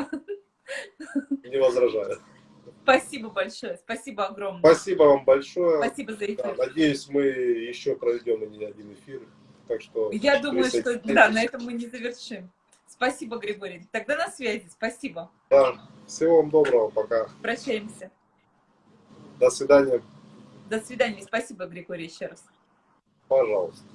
Не возражаю. Спасибо большое, спасибо огромное. Спасибо вам большое. Спасибо за Да, эфир. надеюсь, мы еще проведем не один эфир. Так что Я думаю, что да, на этом мы не завершим. Спасибо, Григорий. Тогда на связи. Спасибо. Да. Всего вам доброго. Пока. Прощаемся. До свидания. До свидания. Спасибо, Григорий, еще раз. Пожалуйста.